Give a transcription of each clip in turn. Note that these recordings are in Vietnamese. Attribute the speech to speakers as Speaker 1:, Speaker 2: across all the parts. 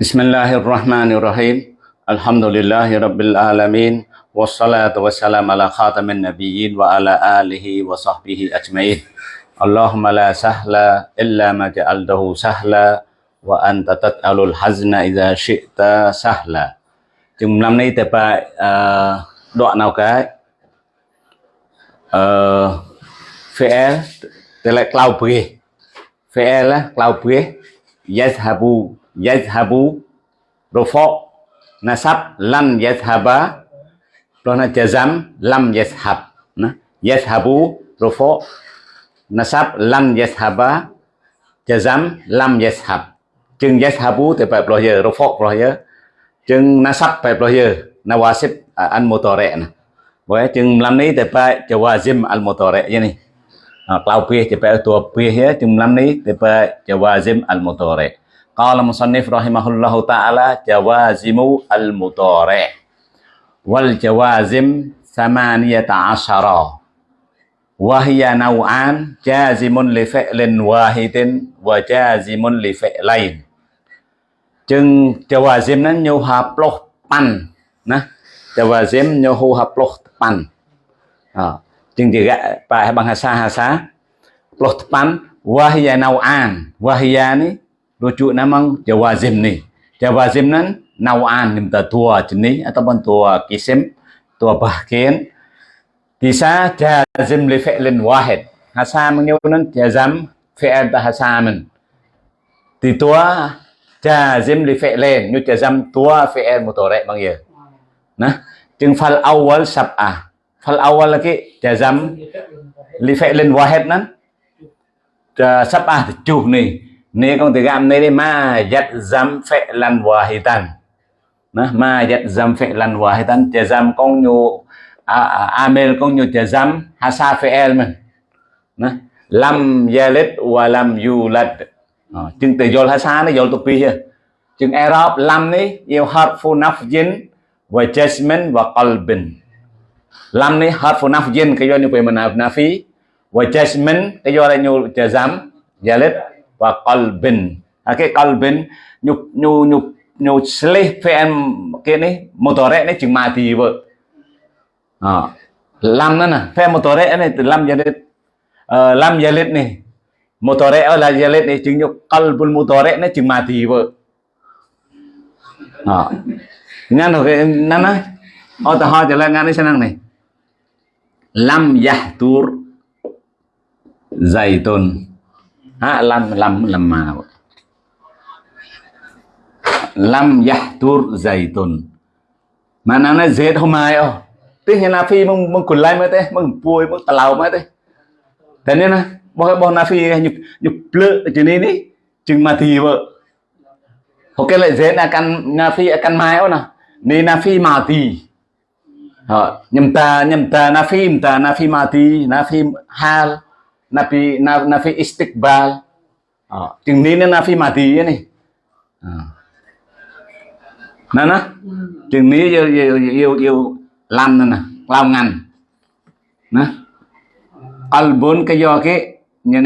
Speaker 1: Bismillahirrahmanirrahim. Alhamdulillahirabbil alamin. Wassalatu wassalamu ala khatamin nabiyyin wa ala alihi wa sahbihi ajmain. Allahumma la sahla illa ma ja'altahu sahla wa anta tat'alul hazna idza syi'ta sahla. Chừng năm nay tại bài uh, đoạn nào cái uh, fi'il tại lại cloud bri fi'il là cloud bri yazhabu yazhabu rufa nasab, lam yazhaba rồi jazam lam yazhab yazhabu rufa nasab, lam yazhaba jazam, lam yazhab chừng yazhabu thì phải bây giờ rufa bây giờ. Chừng nasab phải bây giờ, nawasib al mutare nah Boleh chừng lam này thì phải jawazim al mutare vậy này. À, cloud bri thì phải tua bri ya chừng làm này thì phải jawazim al mutare Qala musannif rahimahullahu ta'ala jawazimu al-mutari' wal jawazim samaniyata asyara wa hiya naw'an jazimun li fi'lin wahidin wa jazimun li fi'lain. Chừng jawazim nó nhu hợp lột pan nè. Jawazim nhu hợp lột pan chừng juga pak bahasa hasa lột pan wa hiya naw'an wa hiya ni rujuk namang jawazim ni. Jawazim nan nawan minta tua jenis ataupun tua kisim tua bahkin. Bisa jazim li fi'lin wahid. Hasa mengyunan jazam fi'il bahasa men. Di tua jazim li fi'lin. Như jazam tua fi'il mutore bang ya nah chừng fal awal sab'ah fal awal lagi jazam li fi'lin wahid sắp à ah chuh này, ni. Con từ gam này đi ma yat zam phệ lan tan nó ma yat zam phệ lan tan, chè dám con nhu amel con nhu ha sa hasa phệ mình nó lam yalit wa lam yulad. Chừng từ yol hasa nó yol tupi here chừng Arab lam này yêu harfu nafjin và jasmin và qalbin lam ni harfu nafjin cái do như vậy mình nafi wa jasmin cái do là nhu chè zam và qalbin à, cái qalbin nhục nhu nhục nhu slih pm cái này motore này chừng mà thì vợ. À, làm nó nè phe motore này từ làm jalit uh, ờ, làm jalit này motore ở là jalit này chừng nhục qalbul motore này chừng mà thì vợ. À, ngan rồi nó Ờ, ở ta hỏi cho là ngan đi sang này? Lam yahtur zaitun ha lam lam tur lam yahtur zaitun mana na zait hôm mai ô Tức là phi mong mong lại mới thế mong puôi mong talau mới thế thế nên na bao bao na phi nhục nhục plơ chứ này đi, chừng mà thì vợ. Ok lại zait là căn na phi căn mai ô nè. Nên na phi mà thì. Nhầm ta nhầm ta na phi ta na phi mà thì na phi hal nafi na, nafi istiqbal chừng ní nafi mati ya nih. Oh. nè chừng ní yêu yêu yêu yêu làm nè nè làm ngành nè qalbun cái do cái như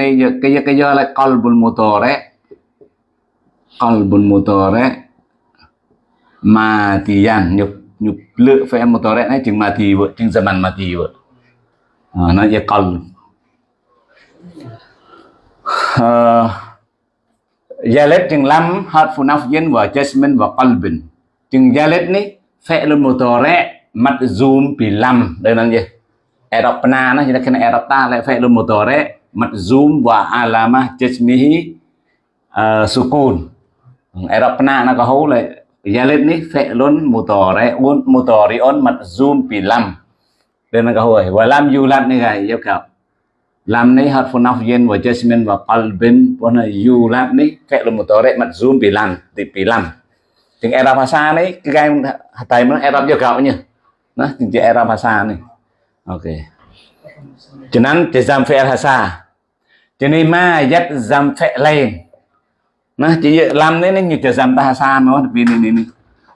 Speaker 1: qalbun mutore qalbun mutore matiyan nhục nhục lựa phải mutore này chừng mati vợ chừng zaman mati nó về qalb uh, Yalet chừng lam harfu nafyin wa jasmin wa qalbin chừng Yalet ni fi'lun mudhari madzum bi lam đây là gì? Arab na nó chỉ là cái Arab ta lại fi'lun mudhari madzum wa alama jasmihi uh, sukun. Arab na nó có hấu lại Yalet ni fe'lun mudhari un mudhari'un madzum bi lam. Đây là cái hồi wa lam yulad ni gai yêu cầu Lam ni harfu nafyin wa jasmin wa qalbin wana yulad ni fe'lun mudhari matzum bi lam, di bi lam. Chừng era bahasa ni cái gai tay nó era cho cậu nhỉ nó chừng chỉ era bahasa ni. ok. Cho nên jazam dam hasa. Cho nên ma yat dam fe'lain. Nah, chỉ lam này nó như hasan oh, tapi ini ini này này này.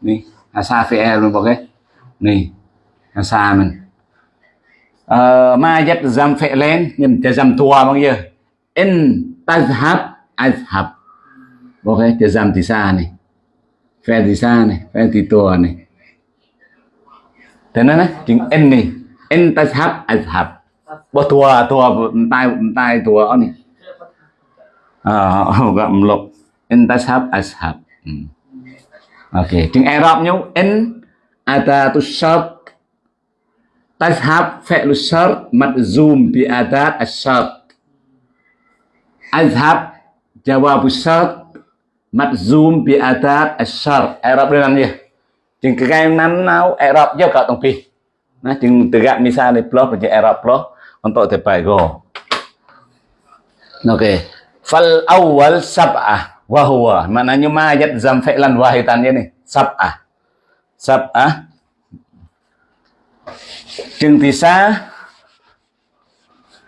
Speaker 1: Này hasa fi'l e luôn ok này hasa mình uh, ờ, ma yalzam lên nhưng yalzam tua bằng gì in tazhab azhab. Ok thì zam thì xa này. Phe thì xa này phe thì tua này. Thế nên chừng in này. In tazhab azhab. Bo tua tua tai tai tua này. À gặp lục en ta hấp azhab ok chừng Arab nhau en ada tu shart tashab, fi'lu shart madzum bi adat asyart azhab jawab shart madzum bi adat asyart Arab dengan dia chừng cái game nắn nào Arab giao cả tổng pi nah chừng từ gạt misa này plus với Arab plus untuk tepai go Oke. Fal awal sab'ah wa huwa. Maknanya mayat zam fi'lan wahitannya nih Sab'ah. Sab'ah. Chừng tisa.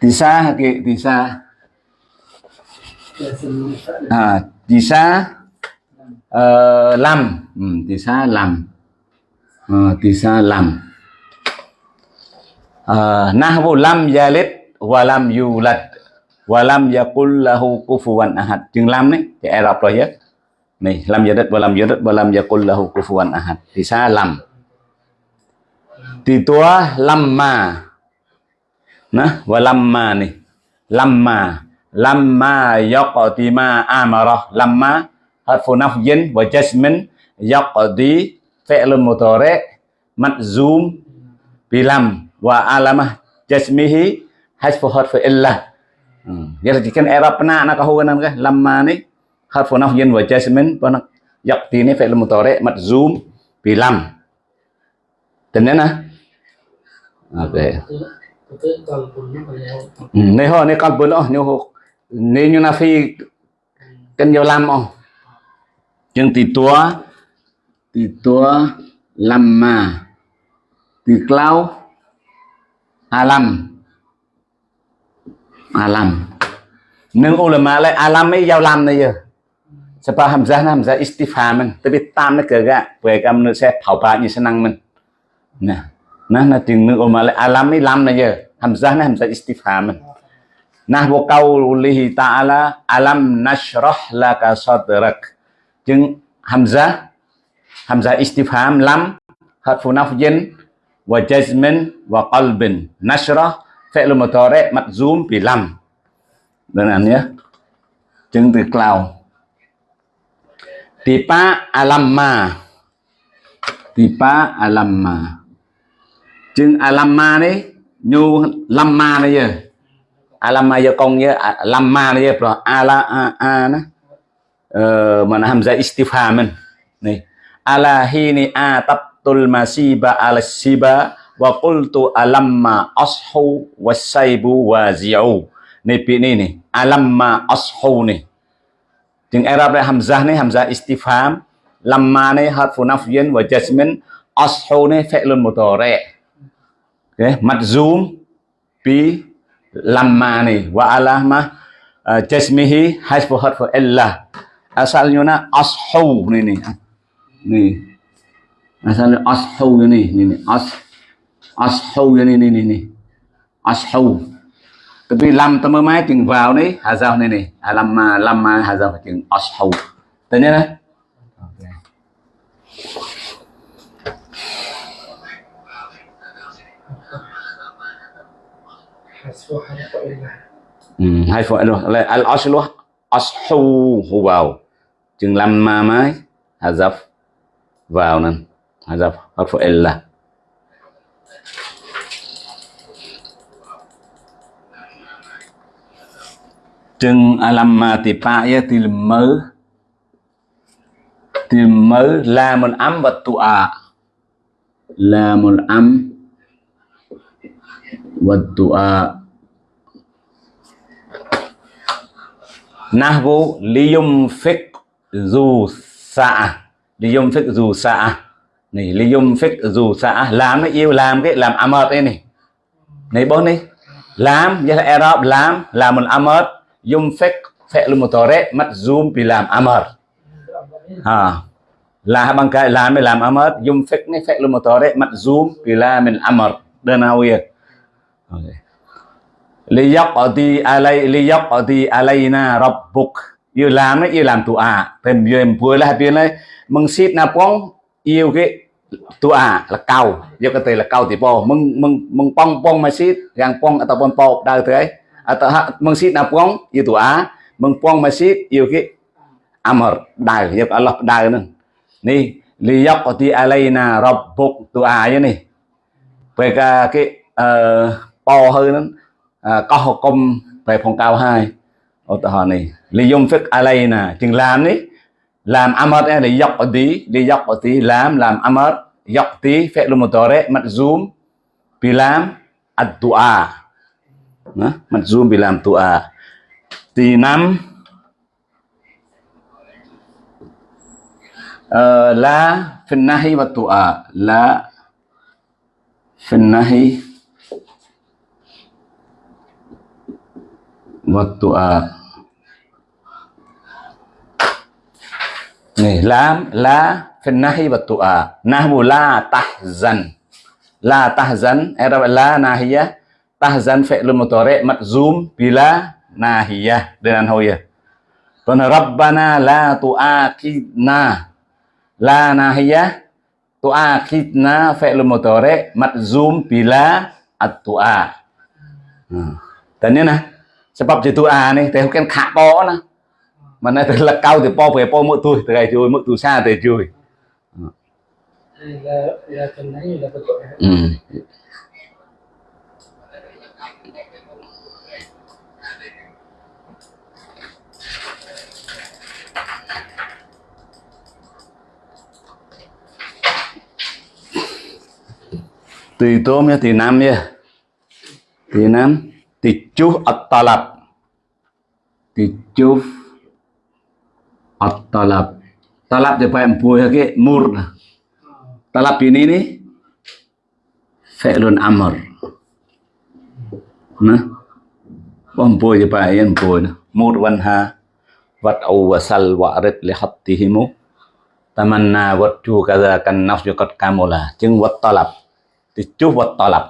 Speaker 1: Tisa ke tisa. À, tisa uh, lam. Ừ, tisa lam. Uh, tisa lam. Uh, nahwu lam yalid wa lam yulad và lam yakul lahu kufuwan ahad. Chừng lam đấy, thì Ai Rập rồi chứ. Này, lam yalid wa lam yulad wa lam yakul lahu kufuwan ahad. sa lam. Thì tua lamma. Nah, wa lamma nih. Lamma. Lamma yaqdima amara. Lamma harfu nafyin và jasmin yaqdi fi'lun mudhari majzum bilam wa alamah jasmihi hasfu harfu illah giờ là chỉ cần erapna nó có hôn anh cái làm mà đấy hạt phun học dân với chơi mình và nó dọc thì nó phải là một tờ mặt zoom vì làm. Tính đấy nè ok này ho, này con bốn ông nhiều nếu như là phi cần nhiều làm ông chừng tỷ tua tỷ tua làm mà. Tỷ clau alam làm. À នឹងអ៊ូឡាម៉ាឡៃអាឡាមីយ៉ាឡាំណៃយើសបាហាំហ្សាហាំហ្សាអ៊ីស្ទីហ្វាមិនទៅវាតាមនឹងកើកពេលកំនៅសេផៅបាញីស្នាំងមិនណាណាណាទីនឹងអ៊ូម៉ាឡៃអាឡាមីឡាំណៃយើហាំហ្សាណាហាំហ្សាអ៊ីស្ទីហ្វាមិនណាវកោលីតាអាឡាអាឡាំណាស្រះឡាកាសតរកជាងហាំហ្សាហាំហ្សាអ៊ីស្ទីហ្វាមឡាំហាត់ហ្វូណាហ្វយិន وجزم وقلب نشرة فعل مضارع مجزوم بلم đơn giản nhé. Jeung từ cloud. Tipa alamma. Tipa alamma. Chừng alamma đấy, nhu lamma này giờ alamma giờ con nhớ à, lamma này giờ rồi ala, a a nó ờ mà nó hamza istifham mình. Này. Ala hini a tabtul masiba al-siba wa qultu alamma ashu wasaibu wazi'u này pi này alamma ashu ni chừng Arab này hamzah này hamzah istifham. Lamma này harfu nafyin wa jasmin ashu này fi'lun mudhari okay. madzum bi lamma này. Wa alama uh, à, jasmihi hasbu harfu illa asalnya na ashu ni ni ni asalnya ashu ni ni ni as ashu ni ni ni ni ashu tapi lam tama mai chừng vào đấy, hà giao này này. À lam mà lam mà hà giao chừng ashu tự nhiên đấy. Ừ, hai phổi luôn. Là al aslu ashu vào. Chừng làm ma hà giao vào nên hazaf harfu illa chừng làm mà thì pa ya thì mơ thì mơ là một âm vật tụ à là một âm vật tụ à nahvu liyum fik dù xạ liyum fik dù xạ này liyum fik dù xạ làm cái yêu, làm cái, làm âm amert đây này. Này bốn đi làm vậy là Arab, làm làm một âm amert yumfik fi'l mắt majzum bị làm amar à là bằng cái làm mới làm amad yumfik này fi'l mắt majzum bị làm mình amar đơn nào vậy? Liyaqdi alai liyaqdi alaina rabbuk yêu làm ấy, yêu làm tụ à bên yêu vừa là bên này mừng xít na pong, yêu cái tụ à là cao. Yêu cái tên là cao thì po. Mừng mừng mừng pong pong mà xít gang pong ataupun po dari thế atau mừng napong itu a mengpong masjid à pong yêu cái amr đời yêu Allah nih nữa ni liyaqti alaina rabbuk tu à vậy này về cái cái uh, po hơn nó ờ, có công về phòng cao hai. Ở tờ hòn này lý dùng phức alay nè chừng làm đi làm amat em lý dọc ở tí lý dọc ở tí làm làm amat dọc tí phép luôn một tore mặt zoom bị làm đó, mặt zoom bị làm tụ à thì năm. Uh, la phần nahi và tụ à là phần nahi và tụ à này là là phần nahi và tụ à nahmu la tahzan la tahzan era la nahiyah tahzan fi'lun mudhari' majzum bila nahiyah. Dengan hoya Karena Rabbana la tu'akidna. La nahiyah tu'akidna fi'lun mudhari' majzum bila at-tu'a. Hmm. dan ini nah sebab di tu'a nih teh kan khak po nah. Mà nay là cao thì po về po mỗi tuổi từ ngày chui mỗi tuổi xa từ chui ừ. Tùy tôm nha tùy nam nha tùy nam tùy chú at talab tùy chú at-talab. Talab dia pakai puih ke mur. Talab ini ni fi'lun amr. Nah. Bom puih dia pakai yang puih. Mur wanha wat'u wasal wa'rid li hattihimu tamanna watju kaza kan nafsu qad kamula chứng wat talab thì chú wat talab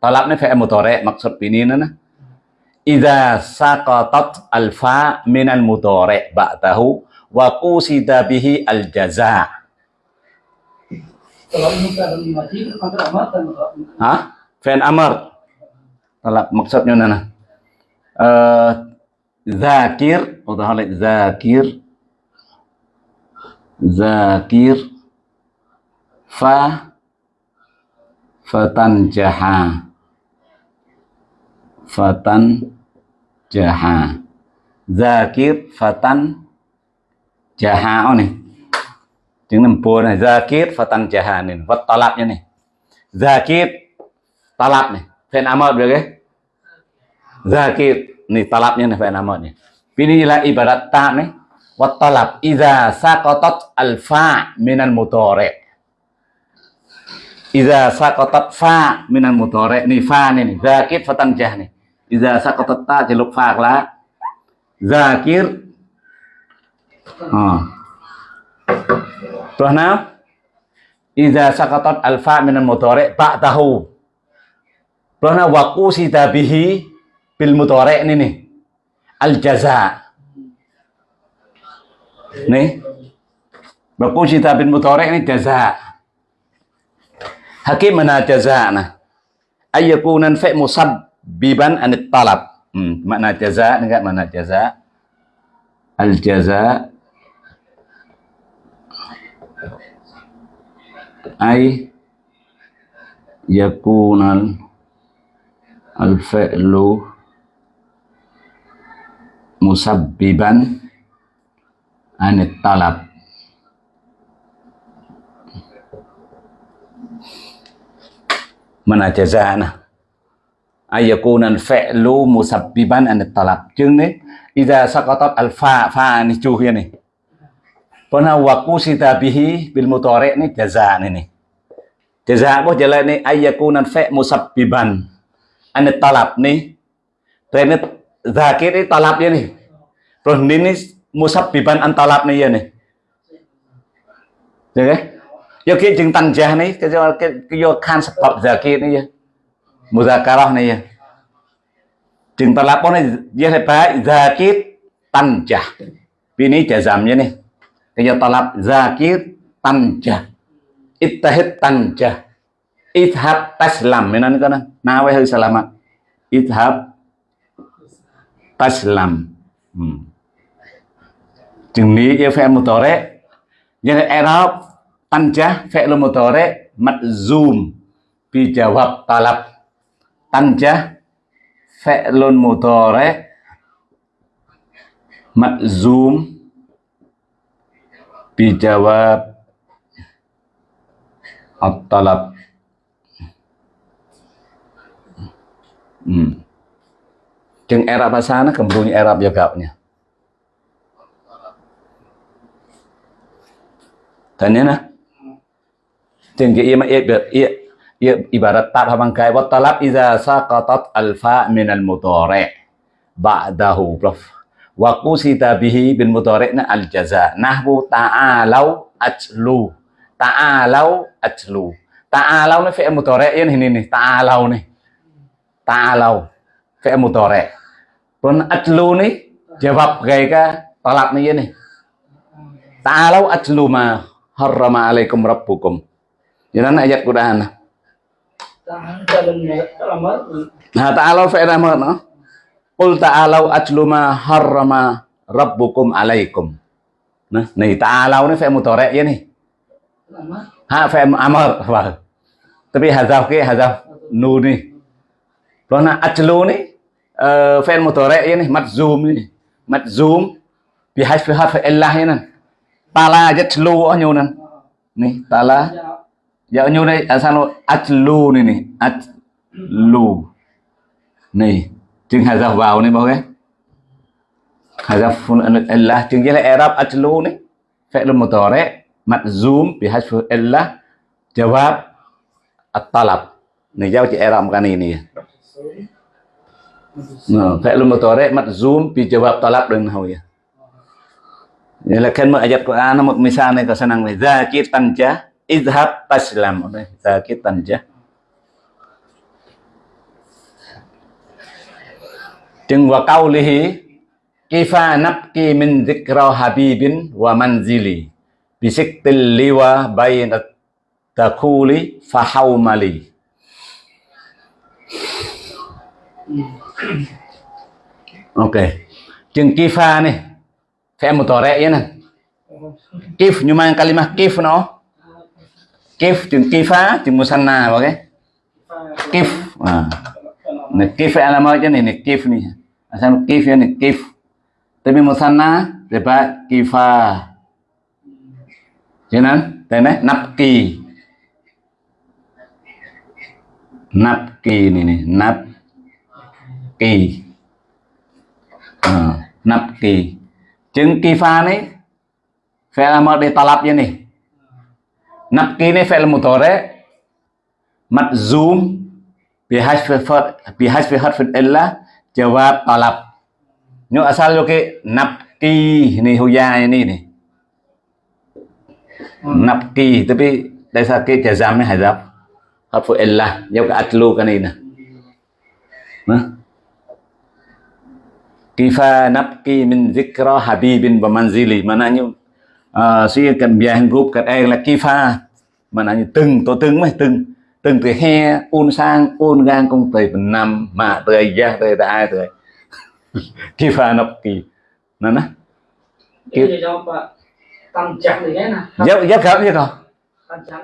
Speaker 1: talab nó phải mutore maksud ini nó Iza saqatat alfa min al mutore ba'dahu wa qusida bihi al jaza Hah? Fan amar. Talab maksudnya nana. Uh, zakir atau hal zakir zakir fa fatan jaha fatan jaha zakir fatan jaha này chứng nằm bùa này zakir fatan jaha này vật talab như này zakir talab này fan amad được cái zakir. Này talab như này fan amad này inilah ibarat ta này wat talab iza saqatat al fa min al mudhari iza saqatat fa min al mudhari này fa này zakir fatan jah này iza saqatat ta thì lục phạc là zakir Ha. Terus nah, Iza sakatat alfa minal mudhari' ba'dahu. Terus nah waku bihi bil mudhari' ini nih. Al jaza. Nih. Waku sita bil mudhari' ini jaza. Hakim mana jaza nah. Ayyakunan fi musabbiban anit talab. Hmm, makna jaza enggak mana jaza? Al jaza ay yakunal al-fi'lu musabbiban anit talab mana jazana ay yakunal fi'lu musabbiban an talab chứng đấy idza saqatat al fa fa ni chu here này Pona waku sita bihi bil mutore ini jaza ini. Jaza bo jala ini ayakunan fe musabbiban. Ane talab nih. Ini zakir talab talabnya nih. Terus ini musabbiban an talab nih ya nih. Kia chừng tăng này, cái do cái cái do khan sebab zakir này ya. Muzakarah này ya. Chừng talab này ya phải zakir tanjah. Bini jazamnya nih. Kayak talab zakir tanja. Ittahid tanja. Ithab taslam. Ini kan nawe hơi salamat. Ithab taslam. Hmm. Chừng ní yêu phê mutore. Jadi Arab tanja fi'l mutore madzum bi jawab talab. Tanja fi'lun mutore madzum bijawab at-talab. Hmm. Chừng Arab bahasa nó cầm bunyi Arab jawabnya Tanya nah Ima ibarat tab habangkai wa talab iza saqatat alfa min al-mudhari ba'dahu prof wa qusita bihi bin mudhari'na al jaza nahwu ta'alau ajlu ta'alau ajlu ta'alau ni fi'il mudhari' ini nih ta'alau nih ta'alau fi'il mudhari' pun ajlu nih jawab kayak talab nih ini ta'alau ajlu ma harrama alaikum rabbukum Jangan ayat Quran. Fi'il amr no? Qul ta'alau atlu ma harrama rabbukum alaikum. Nah, này ta'alau ni fi'il mudhari' ya nih. Ha fi'il amr. Vâng. Tapi hazaf ke hazaf nu ni. Rồi na atlu ni uh, fi'il mudhari' ya nih madzum ni. Madzum bi hasfi harf illah nan. Tala yatlu nhu nan. Ni tala Dạ à đây asal atlu này này atlu. Ni chừng hazaf vào này bao cái hazaf Allah chừng là Arab atlu này. Fi'l zoom bị bi hasf Allah, jawab at-talab. Này giao chị Arab cái kan ini Nah, fi'l mudhari madzum bi jawab talab dengan hau ya. Ini là kan ayat Quran một misal này có senang này zakir tanja izhab taslam zakir tanja Chừng wa qawlihi kifa nabki min zikra habibin wa manzili bisiktil liwa bayin takuli fahawmali Ok. Chừng kifa này Phải một tỏ rẽ nè. Kif, nhưng mà kalimah kif nó Kif chừng kifa chừng musanna vào cái Kif à Nekif alamat je kif nè à Asal kif ya nekif. Tapi musanna sebab kifa. Jangan, tene napki. Napki nè ni, napki. À, napki. Chừng kifa ni fi'il amr di nè je ni. Napki ni fi'il mudhari madzum bihasfi bihasfi harfin illa jawab talab nyo asal yo ke napki ni huya ini nih napki tapi dari sakit jazamnya hazaf harfu illa yo ke atlu kan ini nah kifa napki min zikra habibin wa manzili mananya si cần biang group cần ai là kifa mananya từng to từng mấy từng. Từng từ he un sang un gang công tây phần năm mà tươi ra tươi ta tươi kỳ pha nọc kỳ. Nó nè. Dốc dốc khởi như không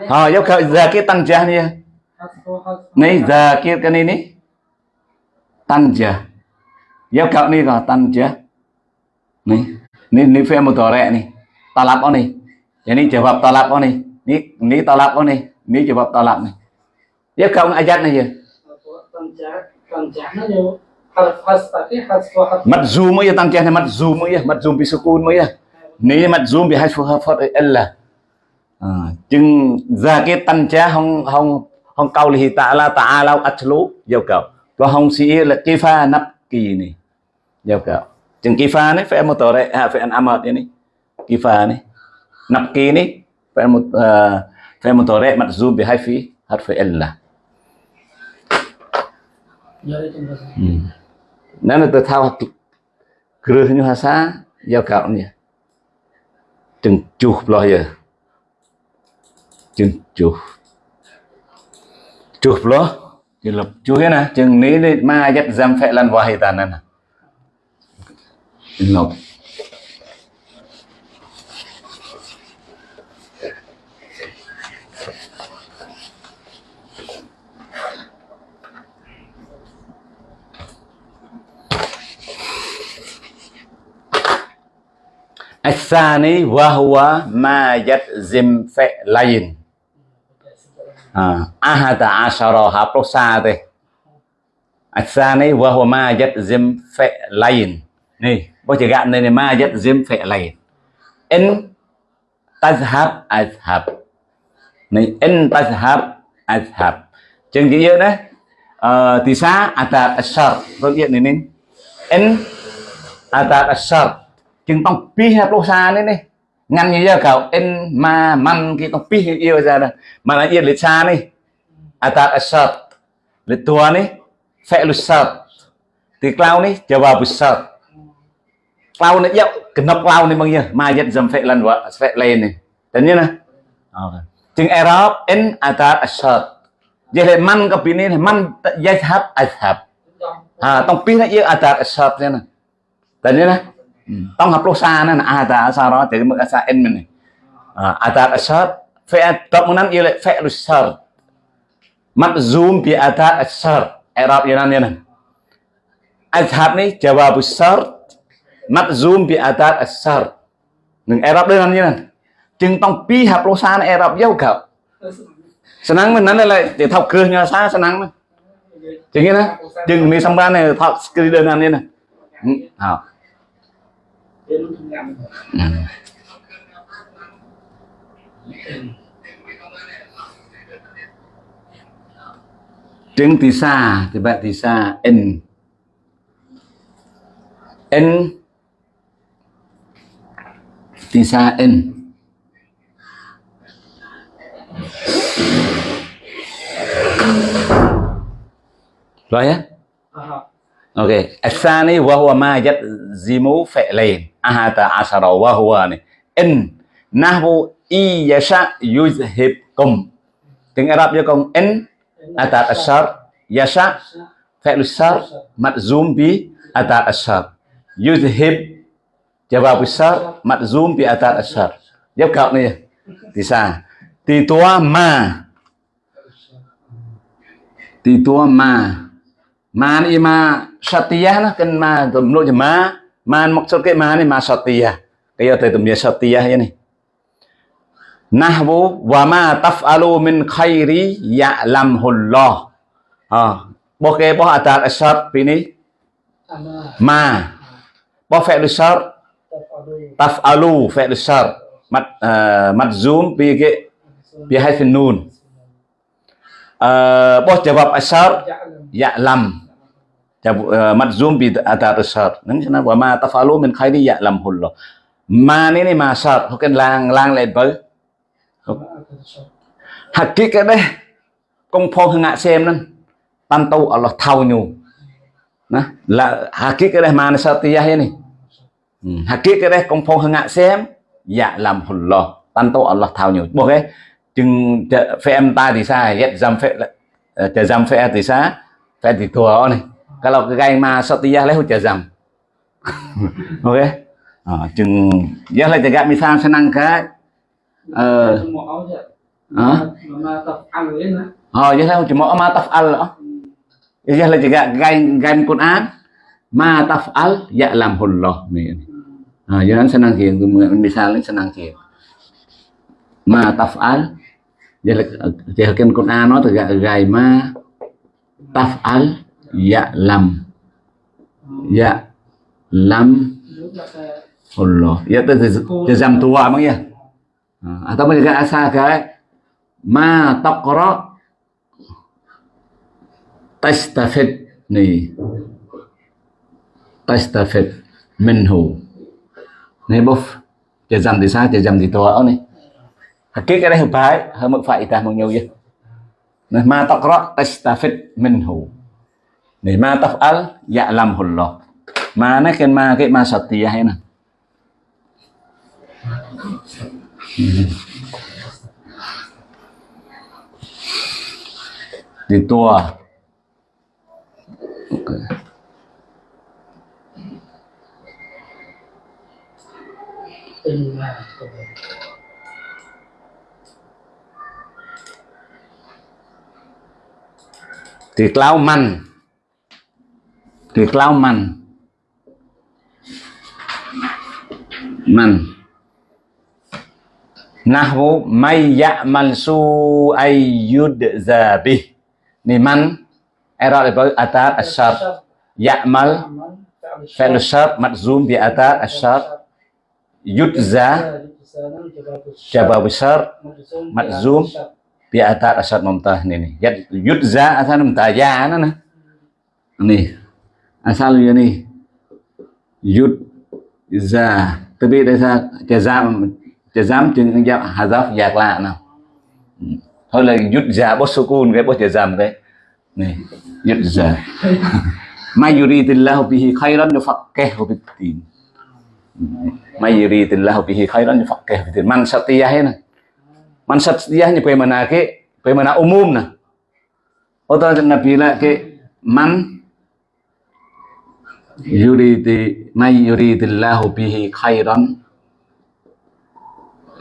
Speaker 1: ờ dốc khởi giờ cái tăng cha đi. Này giờ kia cái này ní tăng cha dốc khởi ní có tăng cha này ní ní phê một tờ rẹ này talab oni jadi jawab talab oni ni ni talab oni ni jawab talab ni Ya không ayat này gì? Mặt zoom mới tăng trang mặt zoom mới mặt zoom bị sukun mới nếu zoom bị hai phù hợp phật là chừng ra cái tăng cha không không không câu thì tạ la tạ lao atlu giao cầu và không sĩ là kifa pha nắp kỳ này giao cầu chừng kifa pha này phải một tờ đấy à phải ăn amad này phải một tờ đấy mặt zoom bị hai phí hết phải là. Hmm. Nana tu tahu gerahnya hasa ya kau ni. chừng chuh lo giờ. Chừng chuh chuh lo. Chừng lập chuh nè. Chừng ní ma dắt giam phệ lần vào hay tàn nè sani wahwa ma yajzim fi'lain. Ahada ashara hapro sa te asani wahwa ma yajzim fi'lain. Này bố chỉ gạn này này, ma yajzim fi'lain. In tazhab, azhab. Này in tazhab, azhab. Chừng cái gì đấy. Ờ, thì sa atat ashar rồi điện này nên in atat ashar จึงต้องปีให้โลซาเนี่ยนี่งันเยอะเขาเอ็นมามันกี่ต้องปีให้เยอะจ้ะนะมันเยอะลิซานี่อาตาอัสซัดลิตัวนี่เฟลุสัดตีกล่าวนี่จะว่าบุสัดกล่าวนี่เยอะกนับกล่าวนี่บางอย่างมาเยอะจำเฟลันวะเฟลเลนนี่แต่เนี่ยนะจึงเอรอบเอ็นอาตาอัสซัดยัยมันก็ปีนี้มันยัยทับอัสฮับต้องปีให้เยอะอาตาอัสซัดเนี่ยนะแต่เนี่ยนะ طبعا plus anan ada asara jadi makasa n mana ada asar fi'at tamunan ialah fi'lu sar mabzum bi ada asar i'rab yanan yanan azhab ni jawab sar mabzum bi ada asar នឹងអេរ៉ុបដូចហ្នឹងហ្នឹងជាងຕ້ອງពីហាប់លោសានអេរ៉ុបយកកោស្នាំងមិនហ្នឹងឡើយទៅថប់គ្រឹះញ៉ាសាស្នាំងហ្នឹងជាងណាជាងមានសម្បានថប់ស្គ្រីដូចហ្នឹងហ្នឹងហោ ừ. trứng thì xa thì bạn thì xa n n thì xa n rồi á. Oke, asani wa huwa ma yatzimu fi'lain. Ahata asyara wa huwa ni. In nahwu iyasha yuzhibkum. Tiếng Arab cho con in atat asyar yasha fi'l syar madzum bi atat asyar. Yuzhib jawab syar madzum bi atat asyar. Giúp cậu này thì sao? Thì tua ma. Thì tua ma. Ma ni ma satiyah lah kan ma menurut ma maksud ke mana masatiyah kayak itu dia satiyah ini nahwu wa ma taf'alu min khairi ya'lamhullah ha boh ke boh atal asar ini ma boh fi'l asar taf'alu fi'l asar mad madzum bi ke bi haitsin nun boh jawab asar ya'lam madzum bi atar syar nang sana wa ma tafalu min khairi lo, ma ni ni ma syar hoken lang lang lên với hakikat đấy công pho ngạ xem nè tan tu Allah thau nyu nè là hakikat đấy ma satiyah ini hakikat đấy công pho ngạ xem. Dạ, Ya'lamullah tan tu Allah thau nyu bộ cái chừng phe em ta thì sao hết dám phe ờ, chờ dám phe thì sao phe thì thua này kalau kagaima satiyah leh jazam oke okay? à, chừng giờ lại jaga misal senang ke ờ. Oh giờ lại cuma ma taf'al giờ lại jaga gai gai Quran ma taf'al ya ya'lamullah nih à giờ senang kia misalnya senang kia ma taf'al giờ lại giờ Quran nó từ gai ma. Taf'al ya lam dạ lam Allah ya tu jazam tua bang ya atau mereka asal ke ma taqra tastafid ni tastafid minhu. Ni buf jazam thì sao jazam thì tua ni cái cái hợp phải hợp mức phải ta một nhiều vậy ma taqra tastafid minhu. Ni ma taf'al ya'lamullah. Dạ ma nó ma ke ma satiyah ini? Di tua. Okay. Thì clau măn Thì clau măn Măn Nahwu may ya'mal su'ay yudza bih. Ni man, era lepas atar asyar ya'mal fi'l syart majzum bi atar asyar yudza jawab besar majzum bi atar asyar mumtah ni ni. Yudza asal mumtah, ya na. Ni. Asal ni. Yudza. Tapi desa jazam chả dám chừng dạ giáp giạc lạ nào. Ừ. Thôi là yud giả bớt sukun cái bớt chả dám cái. Này yud giả may yuridillahu bihi khairan yufaqqihu bid-din may yuridillahu bihi khairan yufaqqihu bid-din man satiyah này. Man satiyah ni pe mana ke pe mana umum nah Otak Nabi lah ke man yuridi may yuridillahu bihi khairan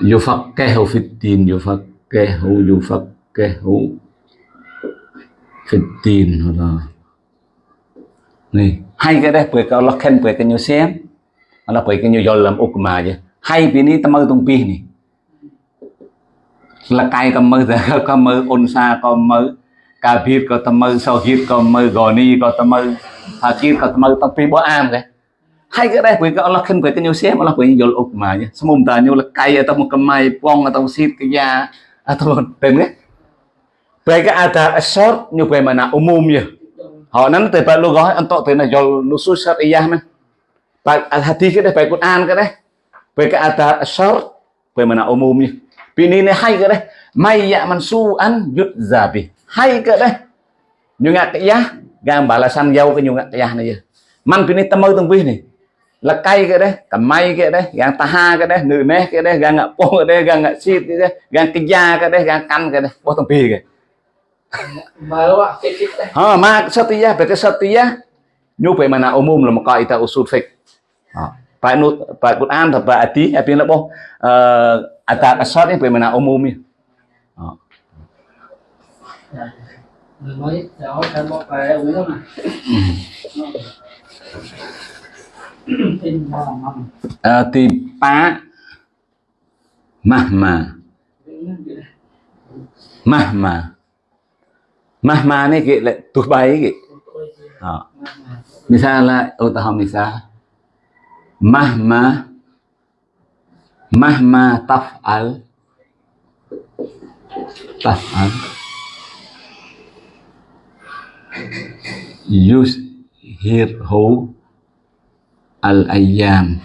Speaker 1: yufaqihu fid din yufaqihu yufaqihu fid din đó này hay cái đấy, bởi cái Allah khen, bởi cái nhiều xem. Allah bởi cái nhiều dồn làm ukma chứ. Hay vì ní tâm mơ tung pi này là cay cầm mơ giờ cầm mơ ôn xa cầm mơ cà phê có tâm mơ sau khi cầm mơ gò ni, có tâm mơ hà kia có tâm am cái hai à, à, cái đây quý Allah khen quý cái nhiều xem Allah quý nhiều ốc mà nhé ta nhiều là atau kemai pong atau sit ke ya atau tên cái về ada asar như về umum ya họ nắn từ phải lu gói, anh tọt từ là do nusus syariah men tại hati cái đây phải Quran cái đấy. Về cái ada asar về mà umum ya pini này hai cái đấy. May ya mansu an yud zabi hai cái đấy. Như ngạc cái ya gang dâu cái như ngạc cái ya này man pini tamu tung pi này. Là cay cái đấy cả may cái đấy gang taha cái đấy nữ nè cái đấy gang ngạ po cái đấy gang xịt cái đấy gang kinh gia cái đấy gang căn cái đấy. Bố thằng pi cái ha ma satya phải cái satya nhu phải mà nào umum là một coi ta usul phải nút phải Quran thật phải tí hay là bố. Atat asad ini phải mà nào umum ya
Speaker 2: mới đó kan mau phải uống mà
Speaker 1: uh, tipa mahma mahma mahma này kì lại tụt bay kì đó. misalnya utah misal mahma mahma taf'al taf'al yuzhirhu al-ayyam.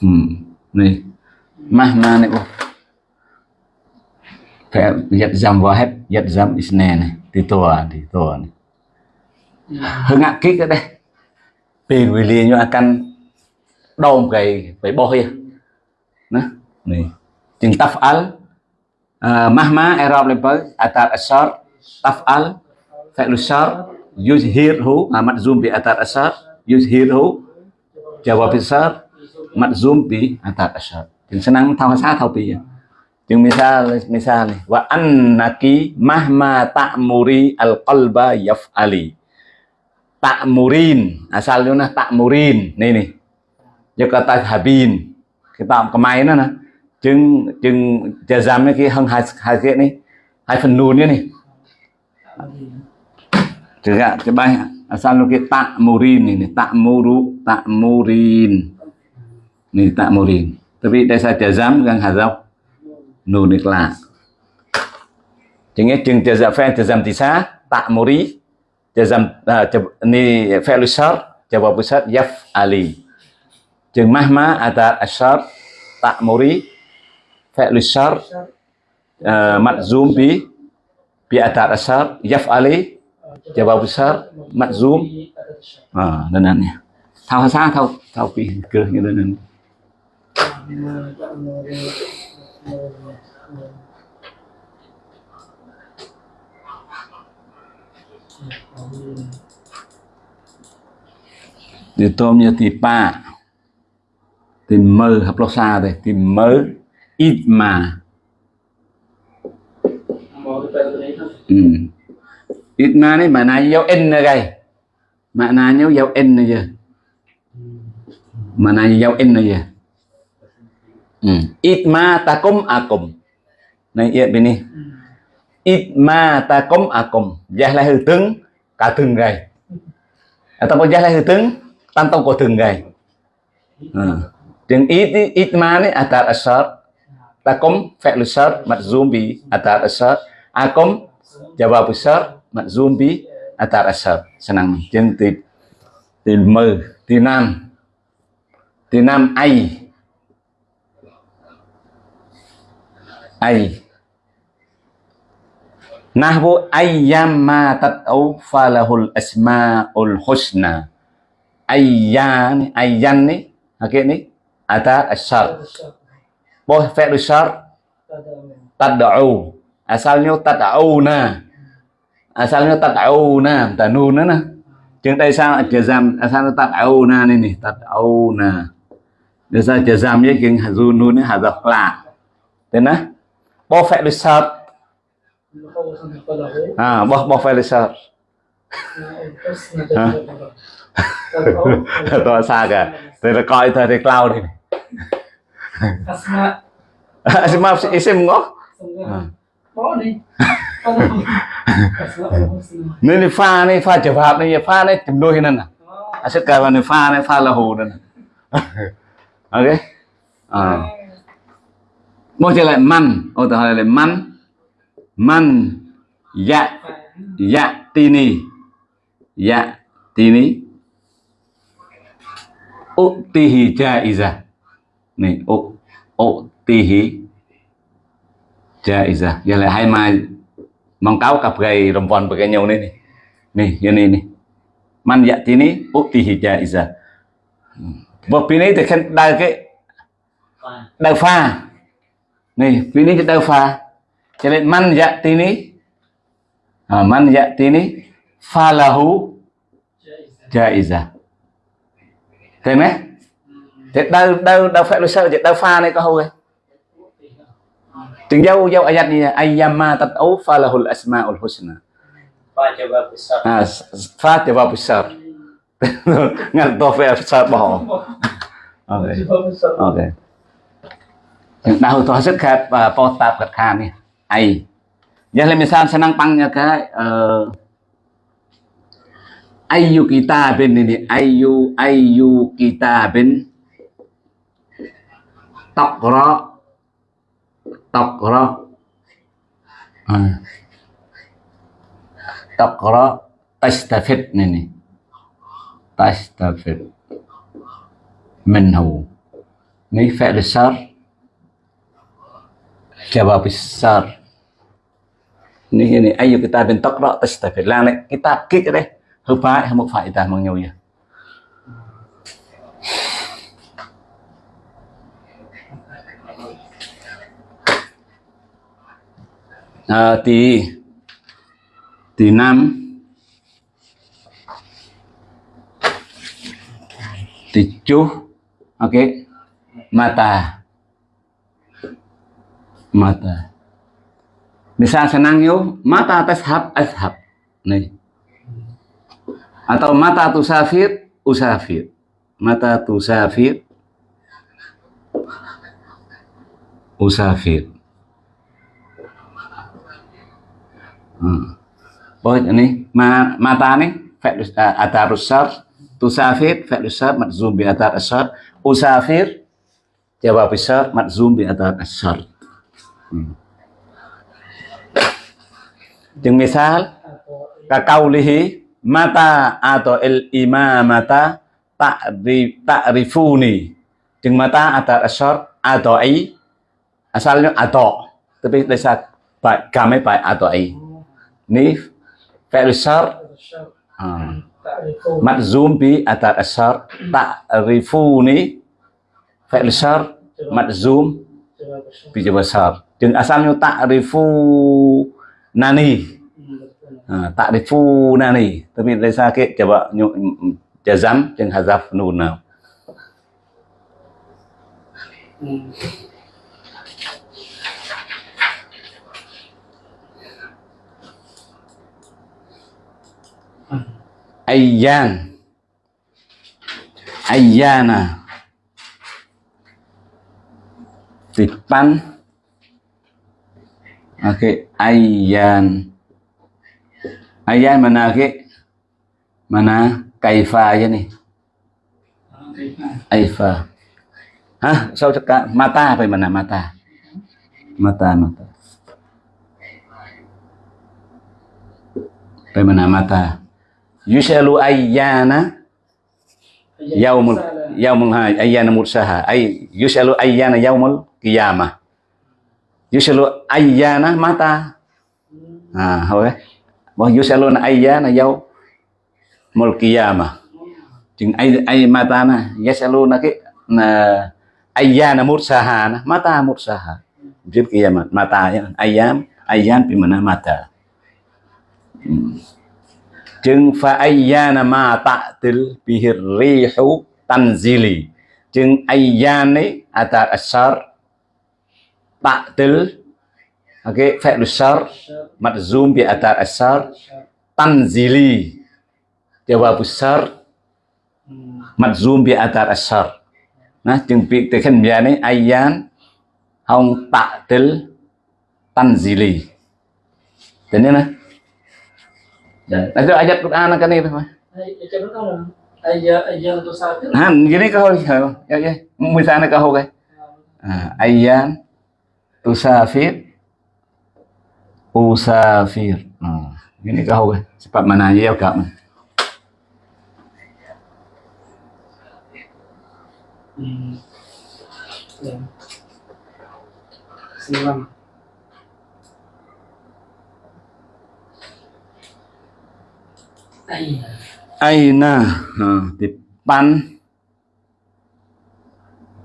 Speaker 1: Hmm. này mahma này phải giật dầm vào hết giật dầm isne này thì tua thì tua này. Hơi ngạc kích ở đây. Vì vì liền như akan đom cái phải bỏ hia nè này chừng taf'al uh, à, mahma i'rab lepas atar asar taf'al fi'lu syar yuzhirhu amat zoom bi atar asar yuzhiru jawab besar madzum bi atat asyad yang senang tahu saya tahu pi yang misal misal nih wa annaki mahma ta'muri al qalba yaf'ali. Ta'murin asalnya ta'murin nih nih giờ kata habin, kita kemarin nah chừng chừng jazam cái hơn hai hai cái này hai phần nùn coba cái bài asal lu tak murin ini tak muru tak murin ini tak murin tapi desa jazam gang hazaf nun ikla chừng chừng jazam fa jazam tisa tak muri jazam ni fi'l syar jawab syar yaf ali chừng mahma ada asyar tak muri fi'l syar madzum bi bi atar asyar yaf ali jawab besar makzum ah danannya tahu saya tahu tahu pi ke gitu thì tôm như thì ba thì mơ hợp lo xa đây, thì mơ ít mà. Ừ ít mà này mà này dấu in nữa đây mà này nhớ dấu in nữa giờ mà này dấu in nữa giờ ừ. ít mà ta cũng à này iya bini ít mà ta cũng à cùng giá là hư tướng cả à ta atau giá là hư tướng tan tông có từng ngày ừ. Tiếng ít ý- ít mà này atar asar takum fi'l zombie, majzum bi atar asar akum jawab syar majzum bi atar asar senang trên từ từ mơ từ nam từ nam ai. Ai. Nahwu ayyamma tad'u falahul asmaul husna. Ayyan ayyan ni okay ni atar asar Bos fi'l syar? Tad'u asalnya tad'una asalnya tad'una ta nun đó nè nhưng tại sao jazam asalnya tad'una này này tad'una để sao jazam với cái hazun nun này hazaf la thế nè bo fi'l syar
Speaker 2: Kalau sampai pada hari.
Speaker 1: à fi'l syar
Speaker 2: Terus nanti. Kalau
Speaker 1: to xa cả thì là coi thời thì cloud đi
Speaker 2: Asma
Speaker 1: Asma isim ngó
Speaker 2: Asma Husna.
Speaker 1: nên thì pha này pha trở pháp này pha này chấm đôi nên
Speaker 2: Oh.
Speaker 1: à sẽ cả vào này pha này pha là hồ nên ok. À. Một trở lại man ô tự hỏi lại man man dạ. Dạ tini. Dạ tini. Utihi jaiza này u utihi jaiza giờ lại hai mai với cái nhau này này. Này như này này. Man dạ tini utihi jaiza và phía này thì khen đào cái
Speaker 2: Fine.
Speaker 1: đào pha. Này phía này đào pha. Cho nên man dạ tini à, man dạ tini falahu jaiza thấy mấy thế đâu đâu đâu phải là sao? Vậy đâu pha này có hôi jauh jauh ayatnya ayyama tad'u falahul asmaul husna.
Speaker 2: Fa jawab besar.
Speaker 1: Ah, fa jawab besar. Ngan to fa besar bohong. Oke. Oke. Yang tahu tuh hasil kat potap kat kami. Ai. Ya le misal senang pangnya ka ayu kitabin ini ayu ayu kitabin taqra à. taqra tastafid ini tastafid minhu ni fi'l syar jawab syar ni ini ayu kitabin taqra tastafid kitab kích ở đây. Hợp phải hay một phải ta bằng nhau nhỉ à, thì thì năm thì chú ok mata. Mata. Misal senang yo mata tashab ashab nih. Atau mata tusafir usafir mata tusafir usafir hmm. Boleh ini ma, mata nih fi'l uh, atar usar tusafir fi'l usar majzum bi atar asar usafir jawab usar majzum bi atar asar hmm. Jeung misal kakaulihi mata atau il imamata ta'ri ta'rifuni jeung mata atar asar atau ai asalnya atau tapi desa ba kami ba atau ai ni fi'l syar ah, majzum bi atar asar ta'rifuni fi'l syar madzum
Speaker 2: Sebab besar.
Speaker 1: bija besar jeung asalnya ta'rifu nani
Speaker 2: Hmm, betul.
Speaker 1: ha, ta'rifu nani tapi dari sakit coba nyu, jazam jeung hazaf nun now
Speaker 2: Hmm.
Speaker 1: Ayyan. Ayyana. Depan oke ayyan. Ayyan mana ke mana? Kaifa aja nih. Aifa hah? Sao cakap mata apa mana? Mata. Mata mata. Bagaimana mata? yus'alu ayyana yaumul yaumul ayyana mursaha. Ay yus'alu ayyana yaumul qiyamah. Yus'alu ayyana mata. Nah oke. Wa yusalu ayyana yaumul qiyamah. Jeng ay ay matana yas'aluna ki na ayyana mursaha mata mursaha. Jep kiyaman mata ya, ayam ayam pimanah mata. Hmm. จึงฟาอียานามาตะติลบิฮิรีฮูตันซิ
Speaker 2: ลี
Speaker 1: จึงอียานี้อัตาอัชชารตะติลโอเคฟาลุชารมัดซูมบิอัตาอัชชารตันซิลี jawab besar madzum bi atar asar ណាជាងពាក្យទៅខ្ញុំយ៉ាងនេះអាយ៉ានហងតាក់
Speaker 2: ទិលតា
Speaker 1: ន់ស៊ីលីទៅនេះណា
Speaker 2: Ay, ay, yan to sa atin.
Speaker 1: Han, gini kau. Ya ya. Misalnya kau. Ah, ayyan tusafir usafir. Ah, gini kau kai. Cepat mana aja ya kak.
Speaker 2: Hmm. Yan. Silang.
Speaker 1: Aina. Ha, depan.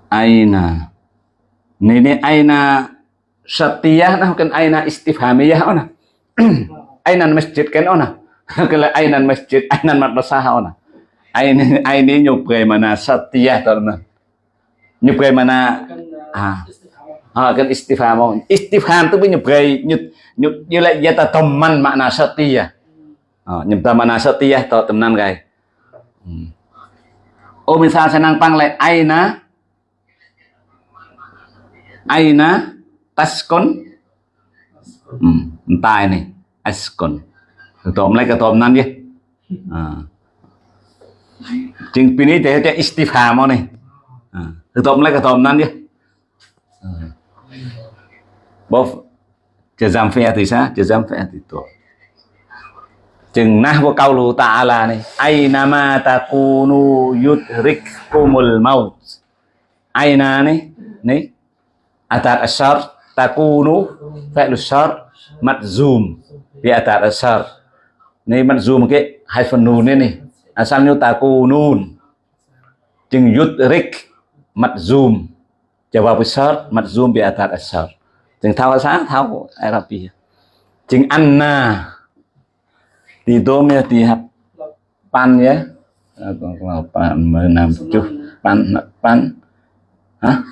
Speaker 1: Aina. Ini ini aina satiyah nah bukan aina istifhamiyah ona. Ainan masjid kan ona. Kalau ainan masjid, ainan madrasah ona. Aini aini nyupai mana satiyah tarna. Nyupai mana
Speaker 2: kan
Speaker 1: Ah.
Speaker 2: istiqamah.
Speaker 1: à, cái istifham istifham tức với nhập gây như như như lại yata tamman makna satiyah à, nhập ta makna satiyah to ô, gai oh misal senang pang lại aina aina taskon ừ, hmm, này ini askon ketom lại ketom nan dia à. Ờ. chừng pini thế thế istifham này. À. ketom lại ketom nan dia Bof jazam fi'at isa jazam fi'at itu chừng nahwa ta là này aina ma takunu yudrikkumul maut. Aina này này, atar asyar takunu fi'lu syar zoom. Vì atar asar này madzum cái hai phần nun này này asalnya takunun? Chừng yudrik zoom, jawab besar madzum bi atar asar chừng thao sáng thao Arabia chừng anna thì tôm ya thì hấp pan ya. Còn là pan mười năm chút pan pan. Hả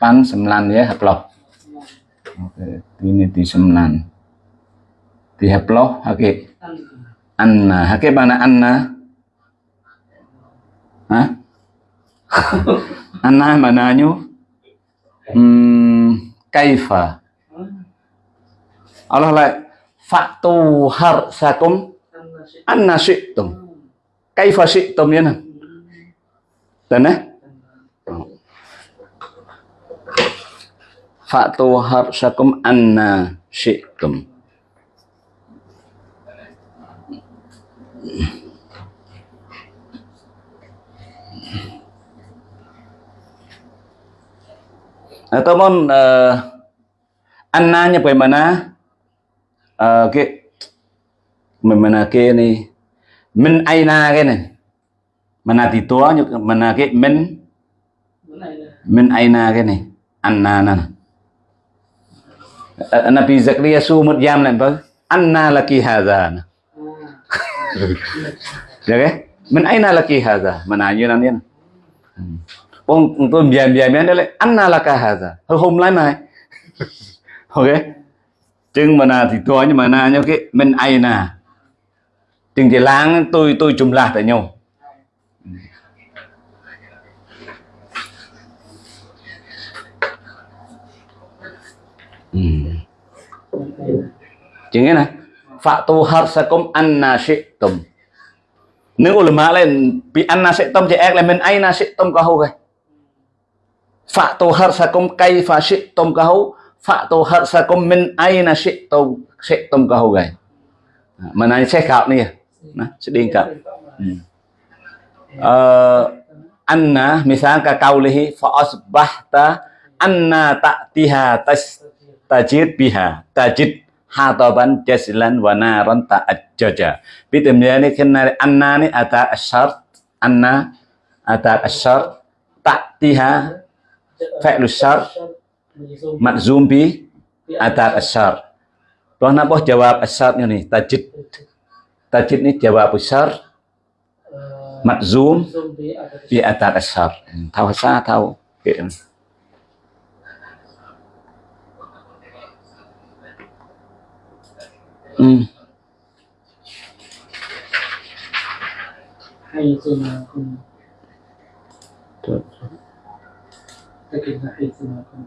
Speaker 1: pan sembilan ya hấp lọc oke ini di sembilan di hấp lọc oke. Anna hake mana anna hah? Anna mananya hmm kaifa. Allah lại fatu har sakum anna syi'tum kaifa syi'tum ya nan dan eh fatu har sakum anna syi'tum teman, uh, annanya bagaimana uh, cái bagaimana cái này min aina cái này? Mana thì to như mana cái min
Speaker 2: Mana ina?
Speaker 1: min aina cái này? Anna nè Ờ, Nabi Zakaria su một jam lại vâng. Anna laki hadha nè ya kan min aina laki hadha menanya nanti nè. Bông tôi biar biar biar đây anna laka hadha hơi hôm lại mai ok. Chừng mà nào thì tôi nhưng mà nào nhau cái min aina tiếng thì láng tôi tôi chùm lạc tại nhau. Ừ. chính cái này phạm tu hợp sa công ăn na sĩ tùng nếu ulama lên, bị ăn na sĩ tùng thì ek lên mình ai na sĩ tùng có hậu cái phạm tu hợp sa công cây phá sĩ tùng có hậu phạm tu hợp sa công mình ai na sĩ tùng sĩ tùng có hậu cái mà này sẽ khảo nè Nah, sedih kau hmm. uh, Anna Misalnya kaulihi Fa'asbahta Anna ta'tiha tajid biha. Tajid hataban jazlan wa naran ta'ajjaja. Bitimnya ni kena anna ni ada asyart anna ada asyart ta'tiha fi'lu syart matzum bi ada asyart. Tuh napa jawab asyartnya nih tajid tajid ni jawab asyart matzum bi ada asyart tahu sa tahu okay. Ừ.
Speaker 2: hay suna kun
Speaker 1: Được.
Speaker 2: take na hay suna kun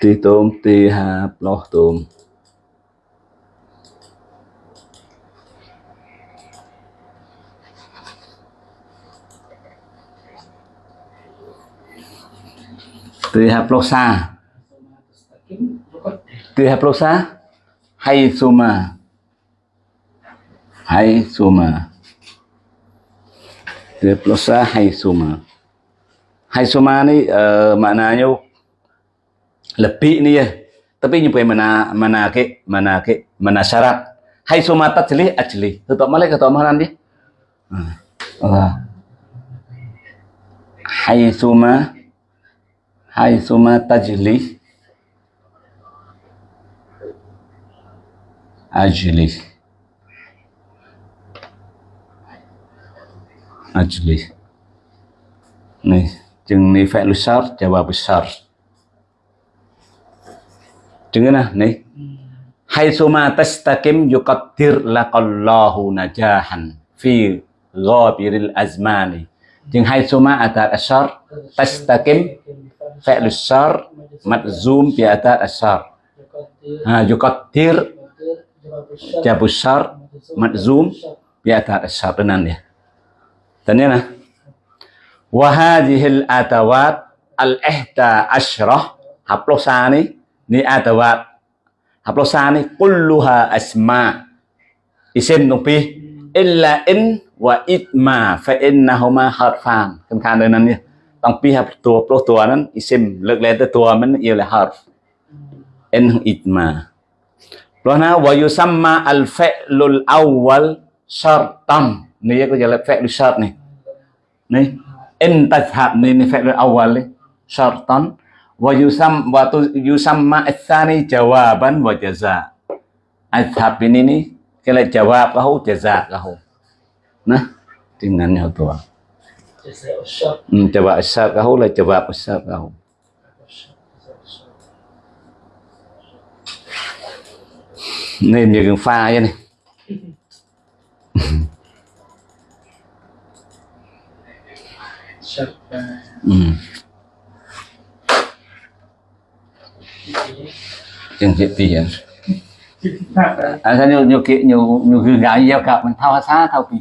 Speaker 1: Tí tôm tí hạp lo tôm Tí hạp lo xa
Speaker 2: suna tastakim rukot
Speaker 1: Tí hạp lo xa Hay suma Hay suma Tí hạp lo xa hay suma Hay suma ni uh, maknanya lebih ni ya. Tapi nyampe mana mana ke mana ke mana syarat. Hai sumata jeli ajli. Tutup malai ketua mana nanti? Allah. Hai suma hay suma tajli ajli ajli nih chừng ni phải lu sar jawab besar Dengar nih. hay suma tastaqim yuqaddir laqallahu najahan fi ghabiril azmani. chừng hay suma ada asyar tastaqim fi'l syar madzum bi ada asyar. Ha yuqaddir jabu syar madzum bi ada asyar tenan ya. Dan ya nah. Wa hadhil atawat al ihda asyrah haplosani ni adawat haplosa ni kulluha asma isim tรงពី illa in wa itma fa innahuma harfan tang pihak tua pro tuanan isim lek lete tuaman ialah harf en itma lohna wayu sama al fe'lul awal syartam ni ya kejala fe'lul syart ni ni en tajhab ni ni fe'lul awal ni syartan wayu sam watu yu jawaban wajaza adhab ini ni kele jawab kahu jaza kahu nah dengannya tuan kahu lah jawab asar kahu nên như cái pha vậy này.
Speaker 2: Syab
Speaker 1: ừ. chừng chuyện tiền à sao nhiều nhiều kiện nhiều nhiều gương gái gieo cặp mình thao xa thao kỳ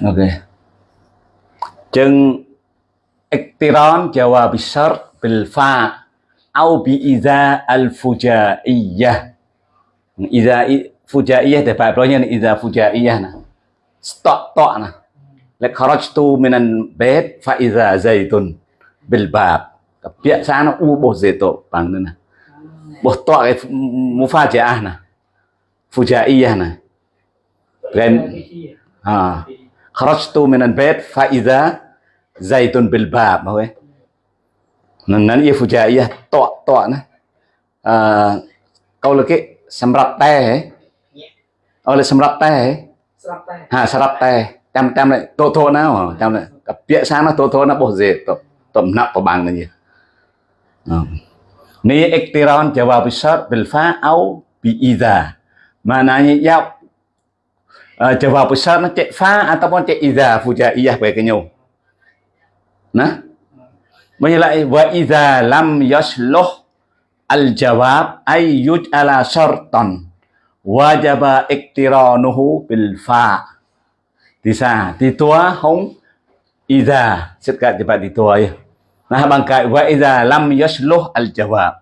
Speaker 1: ok chừng iktiran jawab syar bil fa au bi iza al fujaiyah. Iza fujaiyah để bài ni iza fujaiyah nah. Stop tok nah. Lek kharajtu minan bait fa iza zaitun bil bab kebiasaan u bo zeto pangna bo to ai mufajaah na fujaiyah na ren ha kharajtu tu al-bayt fa idza zaitun bil bab ma yêu nan ye fujaiyah to to nè. À câu là cái sầm rập te hả? Ờ là sầm rập te hả? Ha sầm rập te.
Speaker 2: Tam tam lại tô
Speaker 1: thô nào ờ, tam lại cặp bịa sáng nó tô thô nó bổ dễ tổng tổng nặng của bằng nữa gì? ណាបោះសេតតំណាក់ប្របាំងនេះនេះ iktiran jawab besar bil fa au bi idza maknanya ya uh, jawab besar nó cek fa ataupun cek idza fujaiyah bagi nhau nah Bây lại wa idza lam yasluh al jawab ay yuj'ala syartan wajaba iktiranuhu bil fa thì sa thì tua không idza sẽ cả thì bạn thì tua ya Nah bằng cái wa iza lam yasluh al jawab ờ,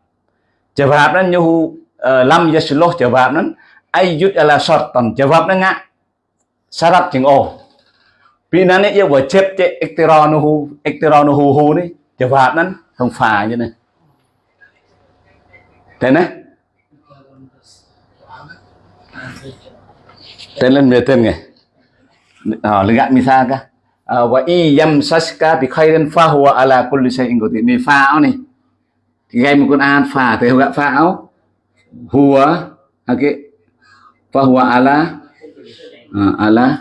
Speaker 1: jawab nan như lam yasluh jawab nan ay ala syartan jawab nan ngạ syarat chừng oh. vì nó này yêu vừa iktiranuhu iktiranuhu hu ni jawab nan không phải như này. Thế này. Tên lên về tên này à, lihat misal kah Ờ, và y yam saska thì khai đến pha hoa ala kulli shay'in của thì pha áo này thì gây một con an pha thì gọi pha áo hùa ok pha hùa ala à, ala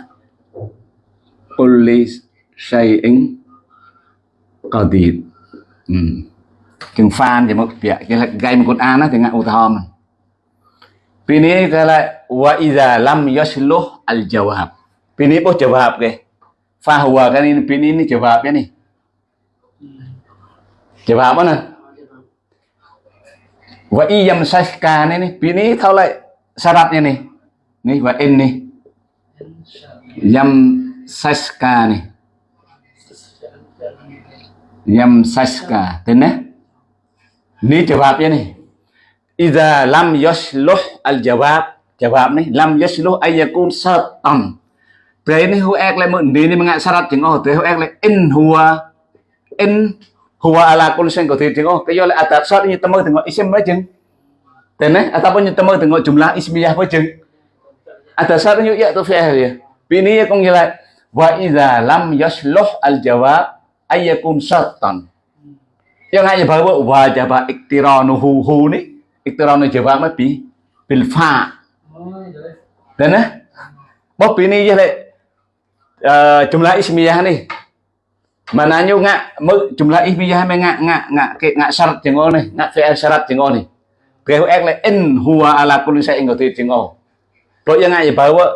Speaker 1: kulli shay'in qadir ừ. chừng pha thì mất việc cái là gây một con an thì ngại ô thom Pini kala wa idza lam yasluh al jawab. Pini po jawab ke. Okay? fahuwa kan ini pin ini jawabnya nih jawab apa nih wa iyam sashkan ini pin ini kalau syaratnya nih nih wa in nih yam Saska nih yam sashka tenang ini jawabnya nih Iza lam yasluh al jawab jawab nih lam yasluh ayakun satan Thế này hu lại mượn đi nên ngại syarat chứng ô thế hữu ác lại in hùa. In hùa là con kulli của thịt chứng ô cái do lại atat syarat như tâm thì gọi isim với chứng thế này ataupun như tâm thì gọi jumlah ismiyah với chứng atat syarat như ya tu fi'il ya này cũng như lại, wa iza lam yasluh al jawab ayakun satan. Yang hanya bahwa wajib iktiranuhu hu nih iktiranu jawab mới bị bil fa dan eh bos ini je lek Ờ, uh, jumlah ismiyah ni mana nyu ngak mu jumlah ismiyah me ngak ngak ngak ke ngak syarat jengo ni ngak fi'il syarat jengo này, Kau ek le in huwa ala kulli shay'in qadir jengo Rồi yang ngak bawa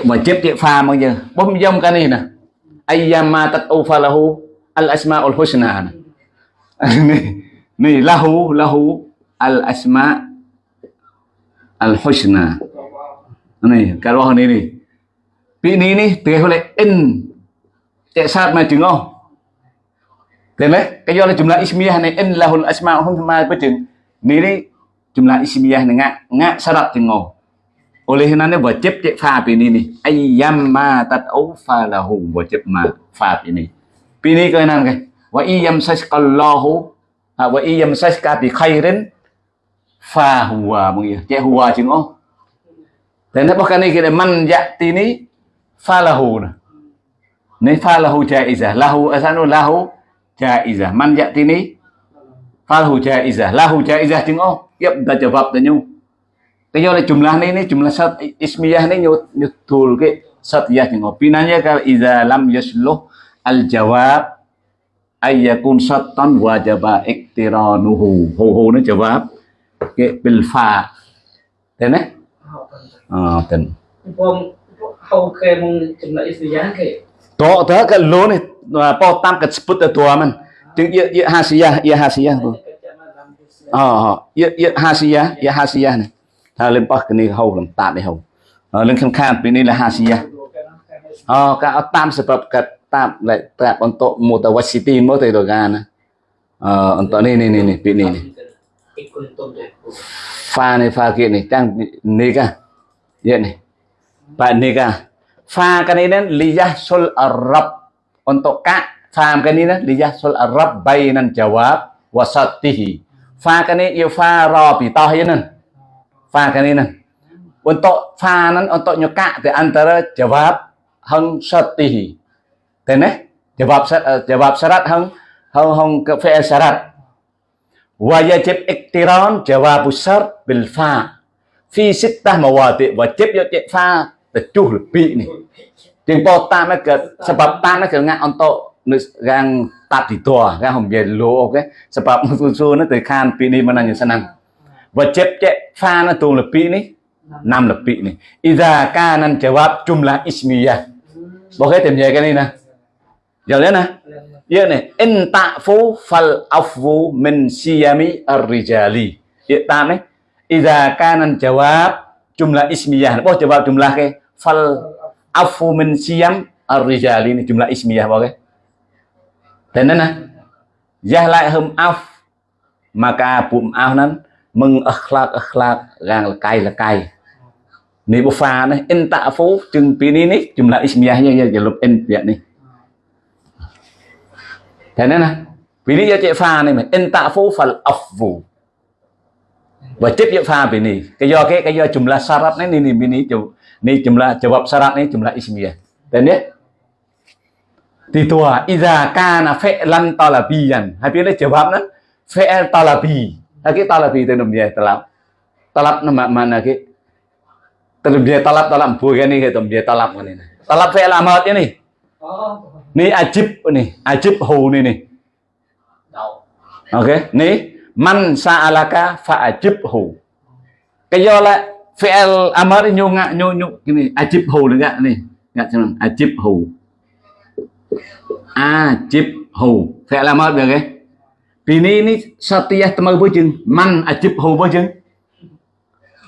Speaker 1: wajib dia pha mang je bấm jom cái này nah ayyama tad'u falahu al asmaul husna ni ni lahu lahu al asma al husna này cái đó này này vị ní ní từ hồi in. Chạy sát mà chứng không thế đấy, cái do là chúng là ismiyah này, in là hồn asma không tham mai với chừng. Ní đi là ismiyah này ngạ ngạ đặt chứng ngô oleh karena wajib cek fa ini nih ayyamma tad'u falahu wajib ma fa ini ini cái nan cái wa iyam sasqallahu à, wa iyam saska bi khairin fa huwa mungkin cek huwa chừng ngô dan bahkan ini kita man ya'ti ni falahu nah. Ni falahu jaizah. Lahu asanu lahu jaizah. Man ya'ti ni falahu jaizah. Lahu jaizah jeung oh, yep dah jawab dah nyu. Cái do là jumlah ni ni jumlah sat ismiyah ni nyu nyutul ke satiyah jeung oh. Pinanya kalau iza lam yasluh al jawab ay yakun sattan wajaba iktiranuhu. Hu hu ni jawab ke bil fa. Thế này. À, tình.
Speaker 2: ខោគេមកចំណៃសយាគេ
Speaker 1: តោតើកលូននេះប៉ោតាំកស្ពុតតัวមិនជាងយយហាសយាយហាសយាអូយយហាសយាយហាសយានេះថាលឹមប៉ះគនេះហៅលំតាត់នេះហៅលឹមខំខានពីនេះលហាសយាអូកាអត់តាមសបកតាមតែប្រាប់អន្តមូតវ៉ាស៊ីទីមកទៅដល់កាណាអអន្តនេះនេះនេះពីនេះនេះហ្វានេះហ្វាគេនេះតាំងនេះកាយកនេះ Pak nikah. Fa kan ini liyasul Arab untuk kak. Fa kan ini liyasul Arab bainan jawab wasatihi. Fa kan ini fa rabitah ini. Fa kan ini. Untuk fa nan untuk nyukak di antara jawab hang satihi. Teneh jawab jawab syarat hang hang hang ke fi'il syarat wajib iktiran jawab syarat bil fa fi sittah mawati wajib yo fa teduh lebih nih yang potan ke sebab tanah ke nggak untuk yang tadi doa kan hom yelo oke? Sebab musuh-musuh itu kan pini menanya senang. Wajib cek fana tuh lebih nih enam lebih nih Iza kanan jawab jumlah ismiyah. Boleh tim ya kan ini nah. Jalan nah. Iya nih. Intafu fal afu min siyami arrijali. Ya tane Iza kanan jawab jumlah ismiyah. Oh jawab jumlah ke fal afu min siyam ar-rijal ini jumlah ismiyah boleh dan nana jah lại af, maka bụng af nan mừng akhlak akhlak gang lekai lekai ni bu fa ni in ta'fu chừng pi ni, jumlah ismiyahnya ya jalub in ya ni. Dan nana pi ni ya cek fa ni, in ta'fu fal afwu và tiếp dụng pha bị này cái do cái cái do jumlah syarat này ni bini ni ni jumlah jawab syarat ni jumlah ismiyah dan ya di tua iza kana fi'lan talabiyan. Hai biết đấy jawab nó fi'l talabi. Hai cái talabi tên đồng gì talab. Talab nama mana cái tên gì talab talab bùi cái này cái đồng gì talab cái này talab fi'l amat ini ni. Ajib ni, ajib hu ni ni. Ok ni, man sa'alaka fa'ajibhu cái do là amar amr nyu ngạ nyu nyu cái này ajibhu nữa ni này. Cuman ajib hu ajib hu amr amar cái vì bini ini satiyah temar bojeng man ajib hu bojeng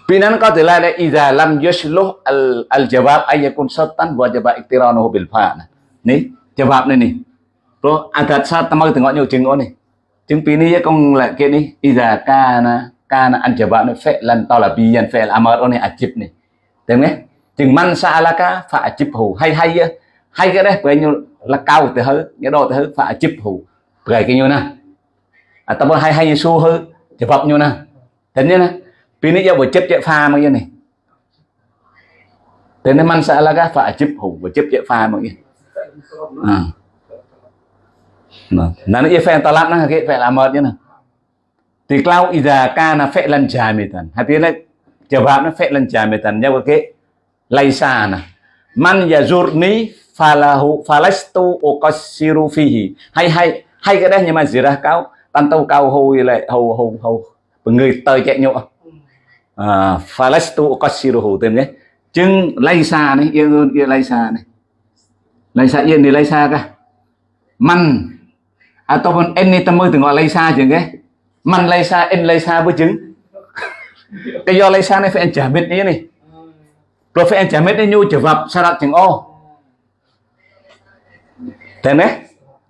Speaker 1: binan nó có thể iza lam yashluh al al jawab ayakun satan wa iktiranuhu bil fa ni jawab ni ni pro adat sat temar tengok nyu jeng ni jeng bini ya kong lek ni iza kana kana an jawab ni fi'lan talabiyan fi'l amar ni ajib ni. Được nhé chừng man sa'alaka fa hù. Hay hay hay cái đấy bởi như là cao từ hứ cái đồ từ hứ fa hù, bởi cái như nè ataupun à, hay hay su hứ jawab như na, thế như na, pi ni giờ vừa chấp chạy pha mà như này. Thế nên man sa'alaka fa hù buổi chấp chạy pha mà như à. Nah, nanti fan talab cái ke fa mệt như Thì cloud idza kana fi'lan jamidan. Hatinya jawabnya fi'lan jamidan. Nya ke laisa nah. Man yazurni falahu falastu uqassiru fihi. Hay hay hay cái đấy nhưng mà zirah cao tan tâu cao hầu lại hầu hầu hầu người tơi chạy nhộ à, falastu uqassiruhu tên nhé chừng laisa này yên yên laisa này laisa yên thì laisa cả man ataupun n ni temu tengok Laisa je ke n Laisa với chứng cái do Laisa này phải trả biết như này. Rồi phải trả biết nyu trở vập syarat chừng ô thế đấy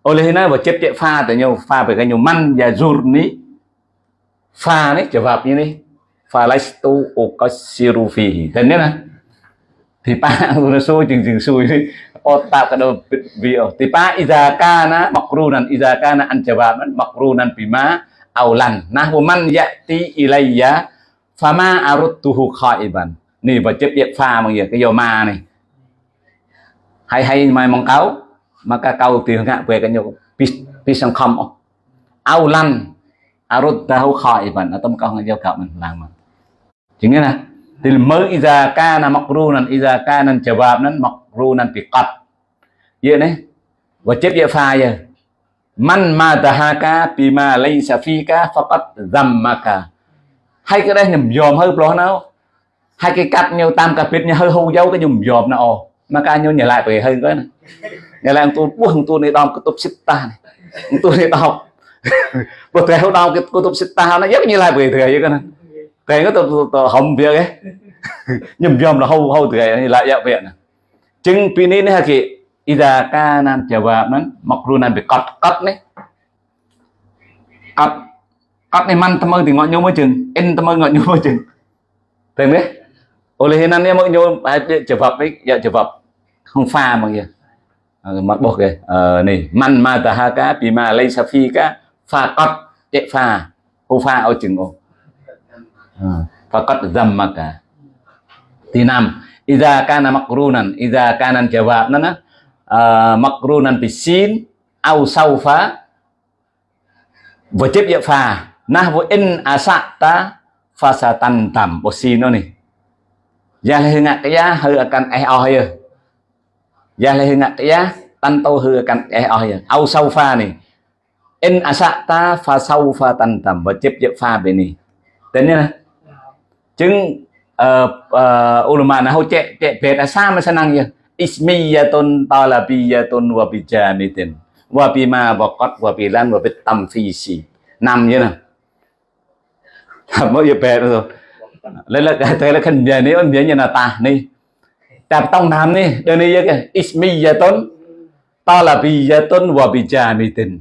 Speaker 1: oleh ini và chấp chạy pha tại nhiều pha phải cái nhiều man và zur ní. Pha này trở vập như này pha laistu okasiru fihi thế đấy nè thì pa nó xui chừng chừng xui đi. Otak kada bio tipa iza kana makrunan iza kana an jawaban makrunan bima aulan. Nah man yati ilayya, fama arudtuhu khaiban. Ni và chấp việc pha mọi gì cái dầu ma này. Hay hay, mai mong cáo, mà cái câu tiền ngạ về cái nhiều pisang không. Aulan arudtahu khaiban. Atau kau ngajau kau mình làm mà. Chính là thì mới iza kana makrunan iza kana jawab nan makrunan bị cắt. vậy đấy và chép vậy pha giờ มันมาตหากาปีมาไลซาฟีกาฟปัตซัมมากาហើយក៏ដែរខ្ញុំយอมហើយប្លោះណៅហើយគេកាត់ញើតាមកាពិតញើហូយោក៏ខ្ញុំយอมណាអូមកការញើញ៉ាឡាយប្រេហើយក៏ណាញ៉ាឡាយអង្គទូពោះអង្គទូនេះដំកតុបសិតតាអង្គទូនេះដំព្រោះតែហូដំកតុបសិតតាណាយកញ៉ាឡាយប្រេត្រូវយកណាតែក៏ទៅហំវាគេខ្ញុំយอมរហូហូត្រូវញ៉ាឡាយយកវាណាចឹងពីនេះនេះគេ Ida kanan jawaban makrunan bi qad qad nih qad qad nih man temu tengok nyomo chừng in temu ngok nyomo chừng. Thấy biết oleh hinan ya mau nyomo jawab ấy dạ, ya jawab không pha mà kìa. Ờ, Mặt bột kìa. Ờ, này man ma tahaka bima laysa fika fa qad chạy pha ô pha ô chừng ô. Ờ, Và cất dầm mà cả. Thì năm Iza kana makrunan Iza kanan jawab nana uh, makrunan bisin au saufa. Wajib ya fa nahwu in asata fasatan tam. Bosino ni này ya ngak ya hư akan eh oh ya ya ngak ya tanto tâu hư akan eh oh ya au saufa ni in asata fa saufa tan tam wajib ya fa bini tên nhá chứng uh, uh, ulama về là xa mà sao năng vậy ismiyatun talabiyatun wa bijamitin wa bima waqat, wa bilan, wa bit tamfisi năm như nào mới giờ bè rồi lấy là thế là khẩn giờ nếu anh nhớ như là ta đi tập tông nam đi đây này cái ismiyatun talabiyatun wa bijamitin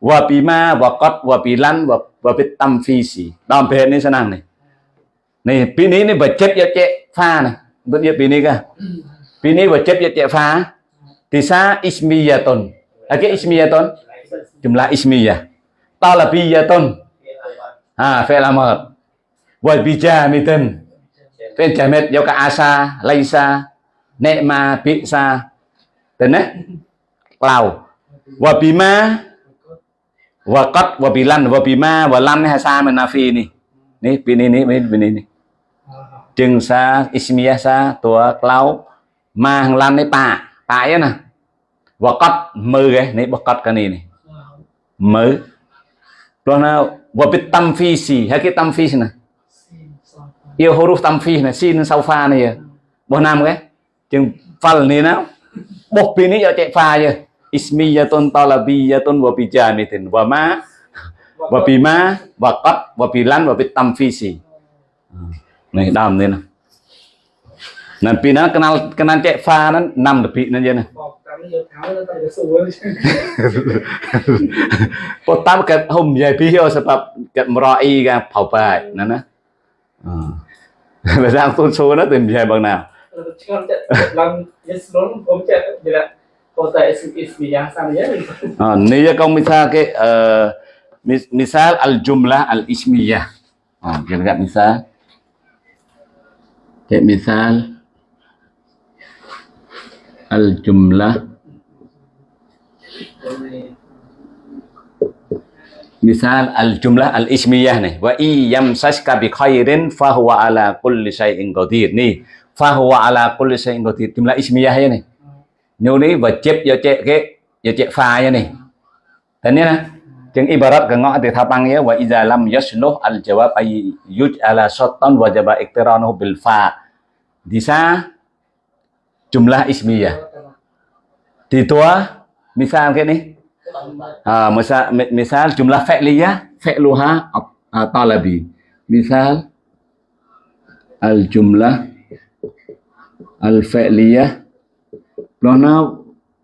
Speaker 1: wa bima waqat, wa bilan, wa bit tamfisi đom bè này senang này Bini wajib ya ti'fa Disa ismiyaton. Oke ismiyaton Jumlah ismiyah. Talabiyatun. Ha fi'il amr. Wal bijamidun. Fi'il jamid yoka ya asa Laisa Nekma bisa. Dene eh, Lau. Wabima Wakat Wabilan Wabima Walam Hasa Menafi ini Nih bini ini Bini ini jengsa Ismiyah sa Tua Klau មីយ៉ាតុនហើយគេអ៊ីស្មីយ៉ាតុនចម្លាអ៊ីស្មីយ៉ាតឡាពីយ៉ាតុនហាហ្វេឡាមតវ៉ៃពីចាមីតិនពេលចាមេតយកកាអាសាឡៃសានេម៉ាពិសាទៅណាក្លៅវ៉ាពីម៉ាវ៉ាកតវ៉ាពីឡាន់វ៉ាពីម៉ាវ៉ាឡាន់នេះហាសាមិនណា ហ្វីនេះនេះពីនេះនេះពីនេះនេះ chừng sa ismiyah sa tua klau ma hàng lan đấy pa pa ấy nè và cắt mơ cái này bọc cắt cái này này mơ rồi nào và biết tâm phi gì hay cái tâm phi nè yêu huruf tâm phi này xin sau pha này bữa nam cái chừng phal này nào bọc pin này cho chạy pha chứ ismiyatun talabiyatun wa bijamitin wa ma wa bima wa qad wa bilan wa bit tamfisi này đàm lên nào Nah, pina kenal kenal cek fa nan enam lebih nan je nah. Pertama kat hum ya pihio sebab kat merai kan phau bai nan nah. Bây giờ tôi số nó tìm về bằng nào? Ah, ni ya kau misal ke uh, misal al jumlah al ismiyah. Ah, kira misal. Kayak misal al jumlah misal al jumlah al ismiyah nih. Wa iyam saska bi khairin fa huwa ala kulli shay'in qadir. Nih fa huwa ala kulli shay'in qadir. Jumlah ismiyah ya nih. Nhiều ní và chép do chép cái do chép pha ya nih. Thế nè chừng ibarat cái ngõ thì tháp băng ya wa idza lam yasluh al jawab ay yuj ala shatan wajaba iqtiranuhu bil fa. Di sa jumlah ismiyah. Di tua misal nih. Ah, misal misal jumlah fi'liyah, fi'luha uh, talabi. Misal al jumlah al fi'liyah Lona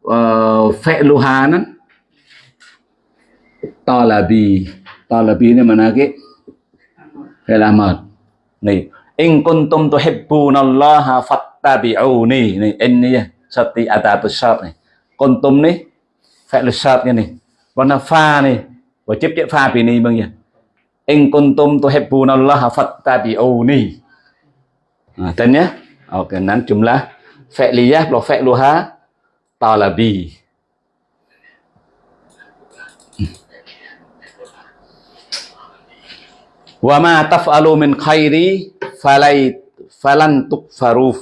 Speaker 1: uh, fi'luha nan talabi. Talabi ini mana? Fi'il amr. Nih, in kuntum tuhibbunallaha fat tabi'uni này in này sati adatu syarat này kuntum này fi'l syarat này warna fa này và chép chép fa vì này bằng gì in kuntum tuhibbunallaha fattabi'uni nah, tên nhé ok nan jumlah fi'liyah lo fi'luha talabi. Wa ma taf'alu min khairi falai falan tukfaruf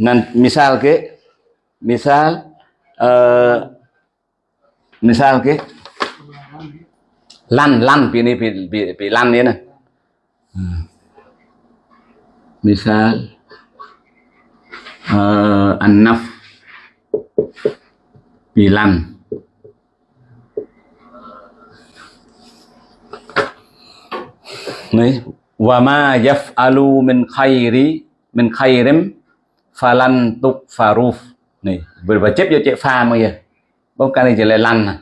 Speaker 1: nan misal ke misal uh, misal ke lan lan pi ni pi pi, lan ni nè misal uh, an-naf pi lan. Này wa ma yaf'alu min khairi min khairim falan tuk faruf này, vừa và chép vô chép pha mà giờ bông cái này chỉ là lăn à.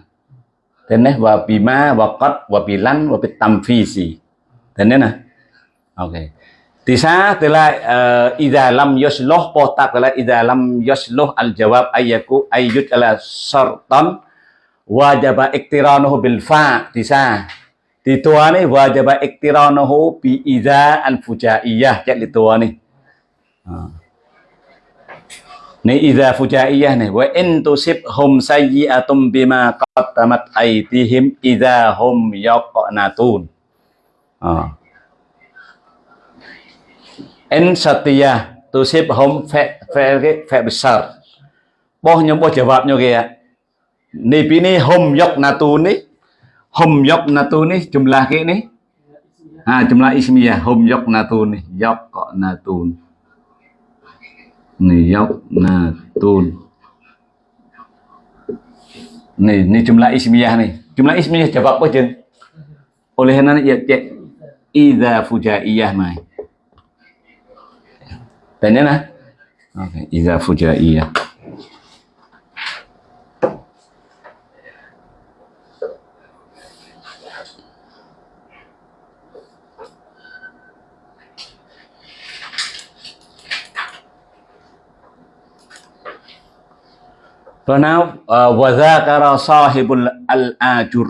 Speaker 1: Thế này và bị ma và cất và bị lăn và bị tâm phi gì thế này nè ok. Thì sa từ lại ida lam yusloh potak là ida lam yusloh al jawab ayaku ayyut ala sartan, wajaba iktiranuhu bil fa thì sa di tua ni wajib iktiranahu bi idza al fujaiyah cak di tua ni ha. idza fujaiyah ni wa in tusibhum sayyi'atum bima qaddamat aydihim idza hum yaqnatun ha. in satiyah tusibhum fa fa fa besar boh nyom boh jawabnya kaya ni pini hum yaqnatun ni hum yaqnatun ni jumlah ke ni ha jumlah ismiyah, hum yaqnatun ni yaqnatun ni yaqnatun ni ni jumlah ismiyah nih jumlah ismiyah jawab apa jen oleh kerana ya cek idza fujaiyah mai tanya nah oke okay. idza fujaiyah. Pernah now, وَذَاكَرَ صَاحِبُ sahibul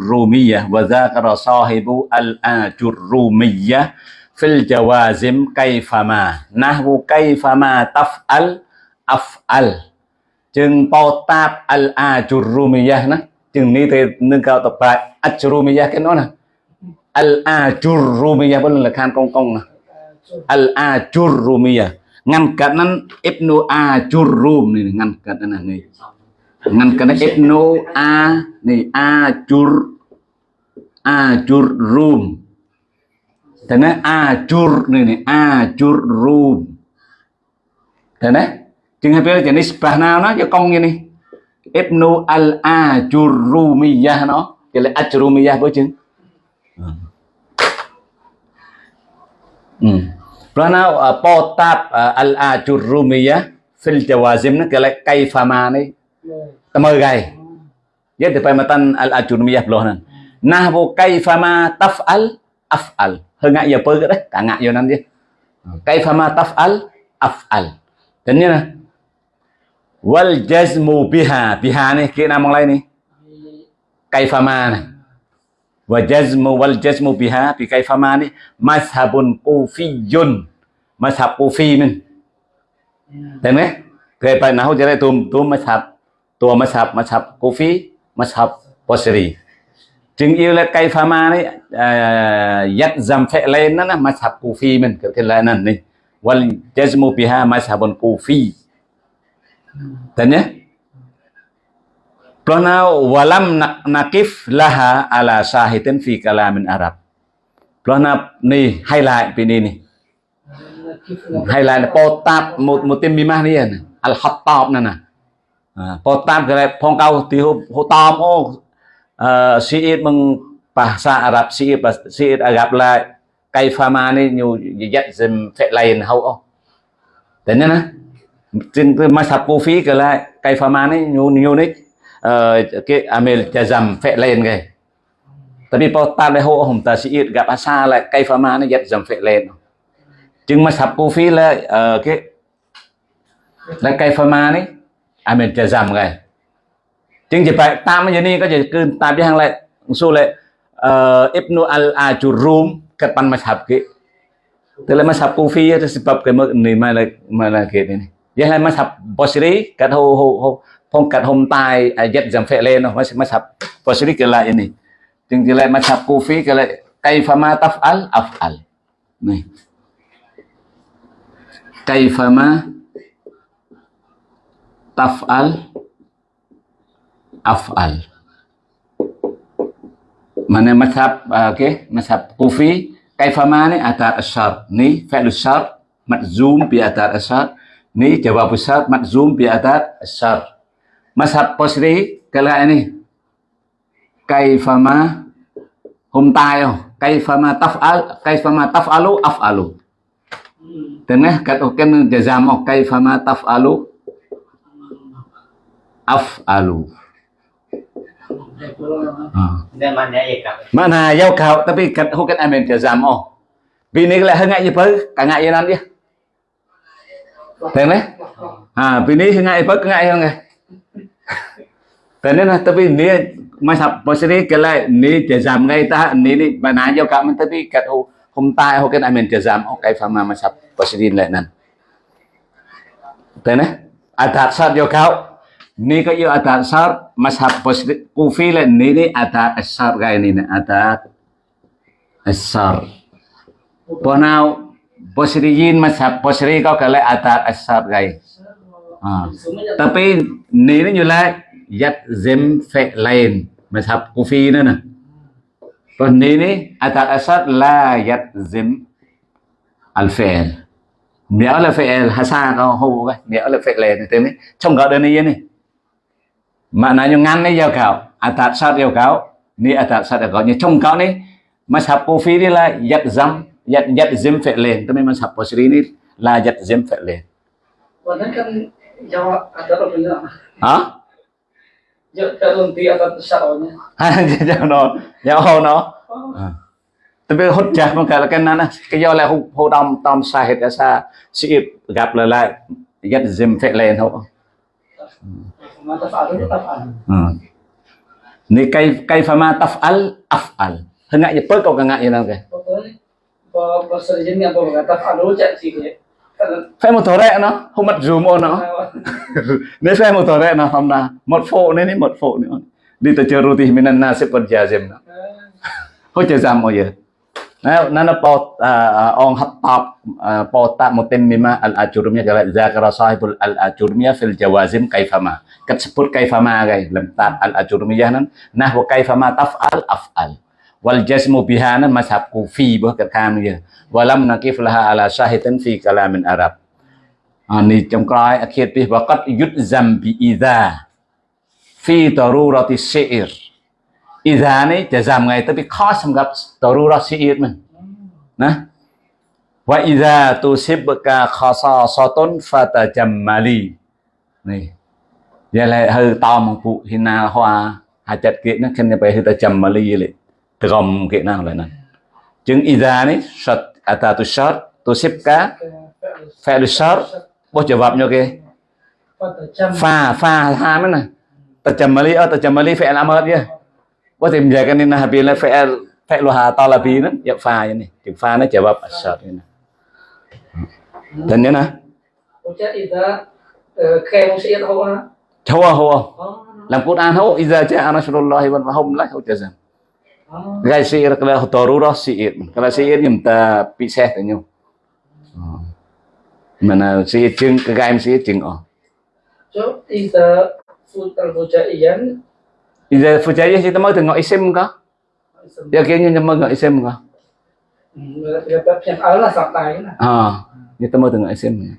Speaker 1: وَذَاكَرَ صَاحِبُ wa فِي الْجَوَازِمْ كَيْفَمَا نَحْوُ كَيْفَمَا jawazim kaifama chừng bao tạp al-ajurrumiyah nè chừng ní thì nâng cao tập bài ajurrumiyah cái nó nè. Al-ajurrumiyah bên là khan công công nè. Al-ajurrumiyah ngăn cản nan ibnu ajurrum này ngăn cản này này. Etno a ibnu a ni ajur ajur rum. Dan ajur ni ni room rum. Này chừng hai jenis nisbah nào nó cho con như này. Etno al a chur rumiyah nó. Chỉ ừ. à, à, là ajrumiyah với chừng ừ. Karena uh, al uh, al-ajurrumiyah fil jawazim ni kalau kaifama này. Tama gai ya te matan al ajurmiyah beloh nan nahwu kaifama taf'al af'al hengak ya pe dah kangak yo nan dia kaifama taf'al af'al dan ni nah wal jazmu biha biha ni ke nama lain ni kaifama ni wa jazmu wal jazmu biha bi kaifama ni mazhabun kufiyun mazhab kufi min dan ni Kaya pa nahu jare tum tum mazhab ตัวมัชับมัชับกูฟีมัชับปอสรีจึง yêu là cây pha ma đấy à, dắt dầm phệ lên nó là mathab cù phi mình, kiểu thế là nè này wal jazmu biha mazhabun cù phi thế nhé Plonau walam nakif laha ala sahitin fi kalamin Arab. Plonau ni, hay lại pini ni. Hay lại là potap một một tên mimah ni al-Hattab nè nè. À, po tam cái phong cao thì hô hô tom ô ờ, sĩ bằng bahasa Arab sĩ sĩ Arab là cây pha ma này, nhiều dắt dùm phệ lầy hậu ô. Thế nên á, trên cái mà sập cô phí cái lại cây pha ma này, nhiều nhiều nick ờ, cái amel jazam phệ lên cái. Tapi po tam lại hô hồng ta sĩ gặp asa lại cây pha ma này dắt dùm phệ lên chừng mà sập cô phí là ờ, cái, là cây pha ma này À, amin jazam cái chính chỉ phải tam như này có chỉ cứ tam đi hàng lại. Số lại ờ, Ibnu al Ajurum kat pan mazhab ke tức là mazhab Kufi itu sebab cái mức này mà là mà là cái này. Vậy là Mashab Basri kat ho ho ho phong kat hôm tai à, ayat jam phệ lên nó mazhab Basri cái lại ini Chính chỉ lại Mashab Kufi cái lại kaifama taf'al af'al? Này. Kaifama taf'al af'al. Mana mazhab uh, okay mazhab kufi kaifama ni atar asyar. Ni fi'l asyar majzum bi atar asyar. Ni jawab asyar majzum bi atar asyar. Mazhab basri kalau ini kaifama hum tayo. Kaifama taf'al kaifama taf'alu af'alu. Tengah kat oken jazam kaifama taf'alu af'alu. Mana yau kau tapi kat hukan amin jazam oh bini kala hengak ye per kangak ye nan dia tên đấy? À bini hengak ye per kangak ye ngai tên đấy? Là tapi ni masa posisi kala ni jazam ngai ta ni ni mana yau kau tapi kat hu hôm tai hukan amin jazam oh kai fama masa posisi lai nan tên đấy? Adat sat yau kau Nika iyo ata sar mas hapos kufila nini ata asar gaya nina ata asar. Ponau posriyin mas posri kau kala ata asar gaya. À. Tapi nini nyula yat zem fe lain mas hap kufi nana. Pon nini ata asar la yat zem al fi'l. Mẹo là fi'l hasa kau hô cái, mẹo là fi'l này thế mới trong gạo đơn này này maknanya ngane ya kau atat sat ya kau ni atat sat ya kau ni trong kau ni mazhab kufi ni là yat zam lên, tôi mới fi'lin tapi mazhab basri ni là yat zim
Speaker 2: fi'lin wannan kan jawab ada ha sát nanti akan
Speaker 1: syaratnya. Jangan Giật à, nó, no. À. Tapi hốt chả mà cả là cái nana cái do là hô hô đông tom sai hết ra sa sĩ gặp lại lại dắt dìm phệ lên thôi.
Speaker 2: Mata fa'alu itu taf'al
Speaker 1: ừ. ni cây cây pha ma taf'al af'al cái ngại gì nào kìa.
Speaker 2: Pokoknya Bahwa bahasa ini apa berkata fa'alu cak sih Kan
Speaker 1: phải một thổ rẹ nó không mất zoom ô nó. Nếu phải một thổ rẹ nó không là một phụ nên đi một phụ nữa. Đi tới chơi roti minan na sẽ còn già dìm nó. Hốt chơi giam bao giờ nana paut uh, ong hattab uh, pauta mutammima al ajurmiyah kala zakara sahibul al ajurmiyah fil jawazim kaifama. Kat sebut kaifama gai lam tab al ajurmiyah nan. Nahwa kaifama taf'al af'al. Wal jazmu biha nan mazhab kufi bah kat kam walam nakif laha ala syahidan fi kalamin arab. À, ni trong coi akhir pi waqat yudzam bi idha. Fi darurati syi'r idha này chả giảm ngày tới bị khó xâm gặp tàu ra sĩ yên mình. Nè. Và idha tu xếp bậc khó so so tôn pha tà chầm mà lì này giờ lại hơi to một vụ thì na hoa hà chặt kiện nó khen phải hơi ta chầm mà lì lệ từ gồm kiện nào lại nè. Chứng idha này sat ta tu sat tu xếp cá phải tu sat bao giờ vập
Speaker 2: nhau kì
Speaker 1: pha pha ha mới này, ta chầm mà lì ở ờ, ta chầm mà lì phải làm hết chứ fi'il fi'il ha talabi nó ya pha như này chữ pha nó jawab asyar ini dan ya nah
Speaker 2: Ucap Ida Kayak musik tahu lah
Speaker 1: hawa hawa
Speaker 2: Oh
Speaker 1: làm Quran hawa idza ja'a nasrullah wal hum la hujazan
Speaker 2: Oh
Speaker 1: gai sir kalau darurah sir kalau sir nhầm ta bị xe tới nhau. Mà là sir chừng cái gai sir chừng ờ.
Speaker 2: So Ida Futal Fujaiyan
Speaker 1: idza fujayah kita mau tengok isim kah ya kayaknya nyama nggak isim kah
Speaker 2: Dapat yang Allah sampai lah
Speaker 1: à kita mau tengok isim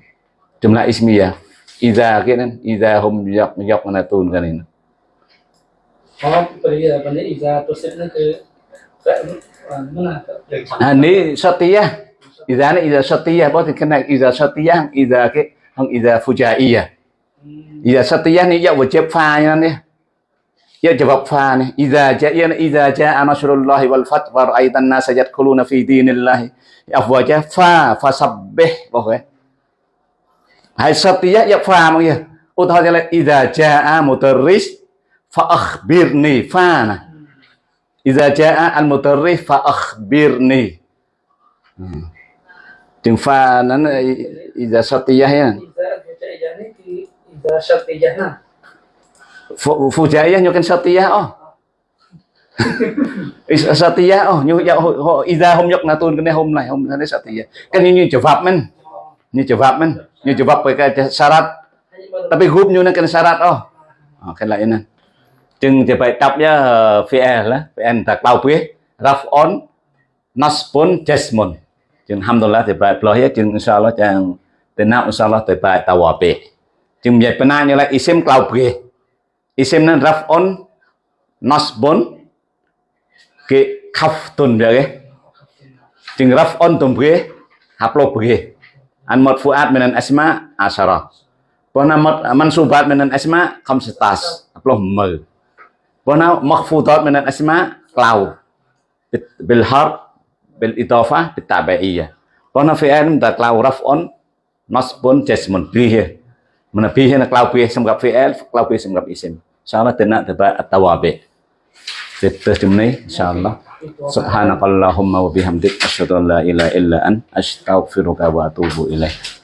Speaker 1: jumlah ismiyah idza kia kan idza hum yak yak natun kan ini
Speaker 2: Oh beri benda Ida Tusibnya ke Mana
Speaker 1: à ni satiyah idza ni idza satiyah bao thì cái này idza satiyah iza cái không, iza fujaiyah idza satiyah ni vừa chép pha nha này ya jawab pha ni idza ja'a idza ja'a nasrullahi wal fath wa ra'aitan nasa yadkhuluna fi dinillahi. Afwaja pha fasabbih bao cái hai satiyah ya pha mà kìa ô thôi là idza ja'a mutarris, fa akhbirni pha nè idza ja'a al mutarris fa akhbirni. Hmm. Chừng pha nó là satiyah ya
Speaker 2: Ida Fujaiyan ini Ida
Speaker 1: Fujaiyah nyokin satiyah oh. Satiyah oh nyu ya ho- ho- idza hum yok natun cái này hôm này hôm nay satiyah như như jawab men. Như jawab men. Như jawab cái syarat tapi nyu nó cái syarat oh. Oh lại nè. Chừng thì phải đọc ya fi'il lah fi'il tak lau pi raf'on nasbun jasmun chừng alhamdulillah thì lo hết chừng insyaallah chừng tenang insyaallah thì phải tawabi chừng vậy pernah như là isim pi isim nan raf'on nasbun ke khaftun dia ke chừng raf'on tum pi haplo pi an marfu'at minan asma asyara Pernah mansubat minan asma khamsitas aploh mơ Pernah makhfudat minan asma, klau. Bit- bil harf bil idafah bit tabi'iyah Pernah fi'il minta klau raf'un nasbun jasmun bihi mana bihi na klau bihi semgap fi'il klau bihi semgap isim insyaallah tenak tebat at-tawabi Kita jumni insyaallah. Subhanakallahumma wa bihamdik asyhadu an la ilaha illa an astaghfiruka wa atubu ilaik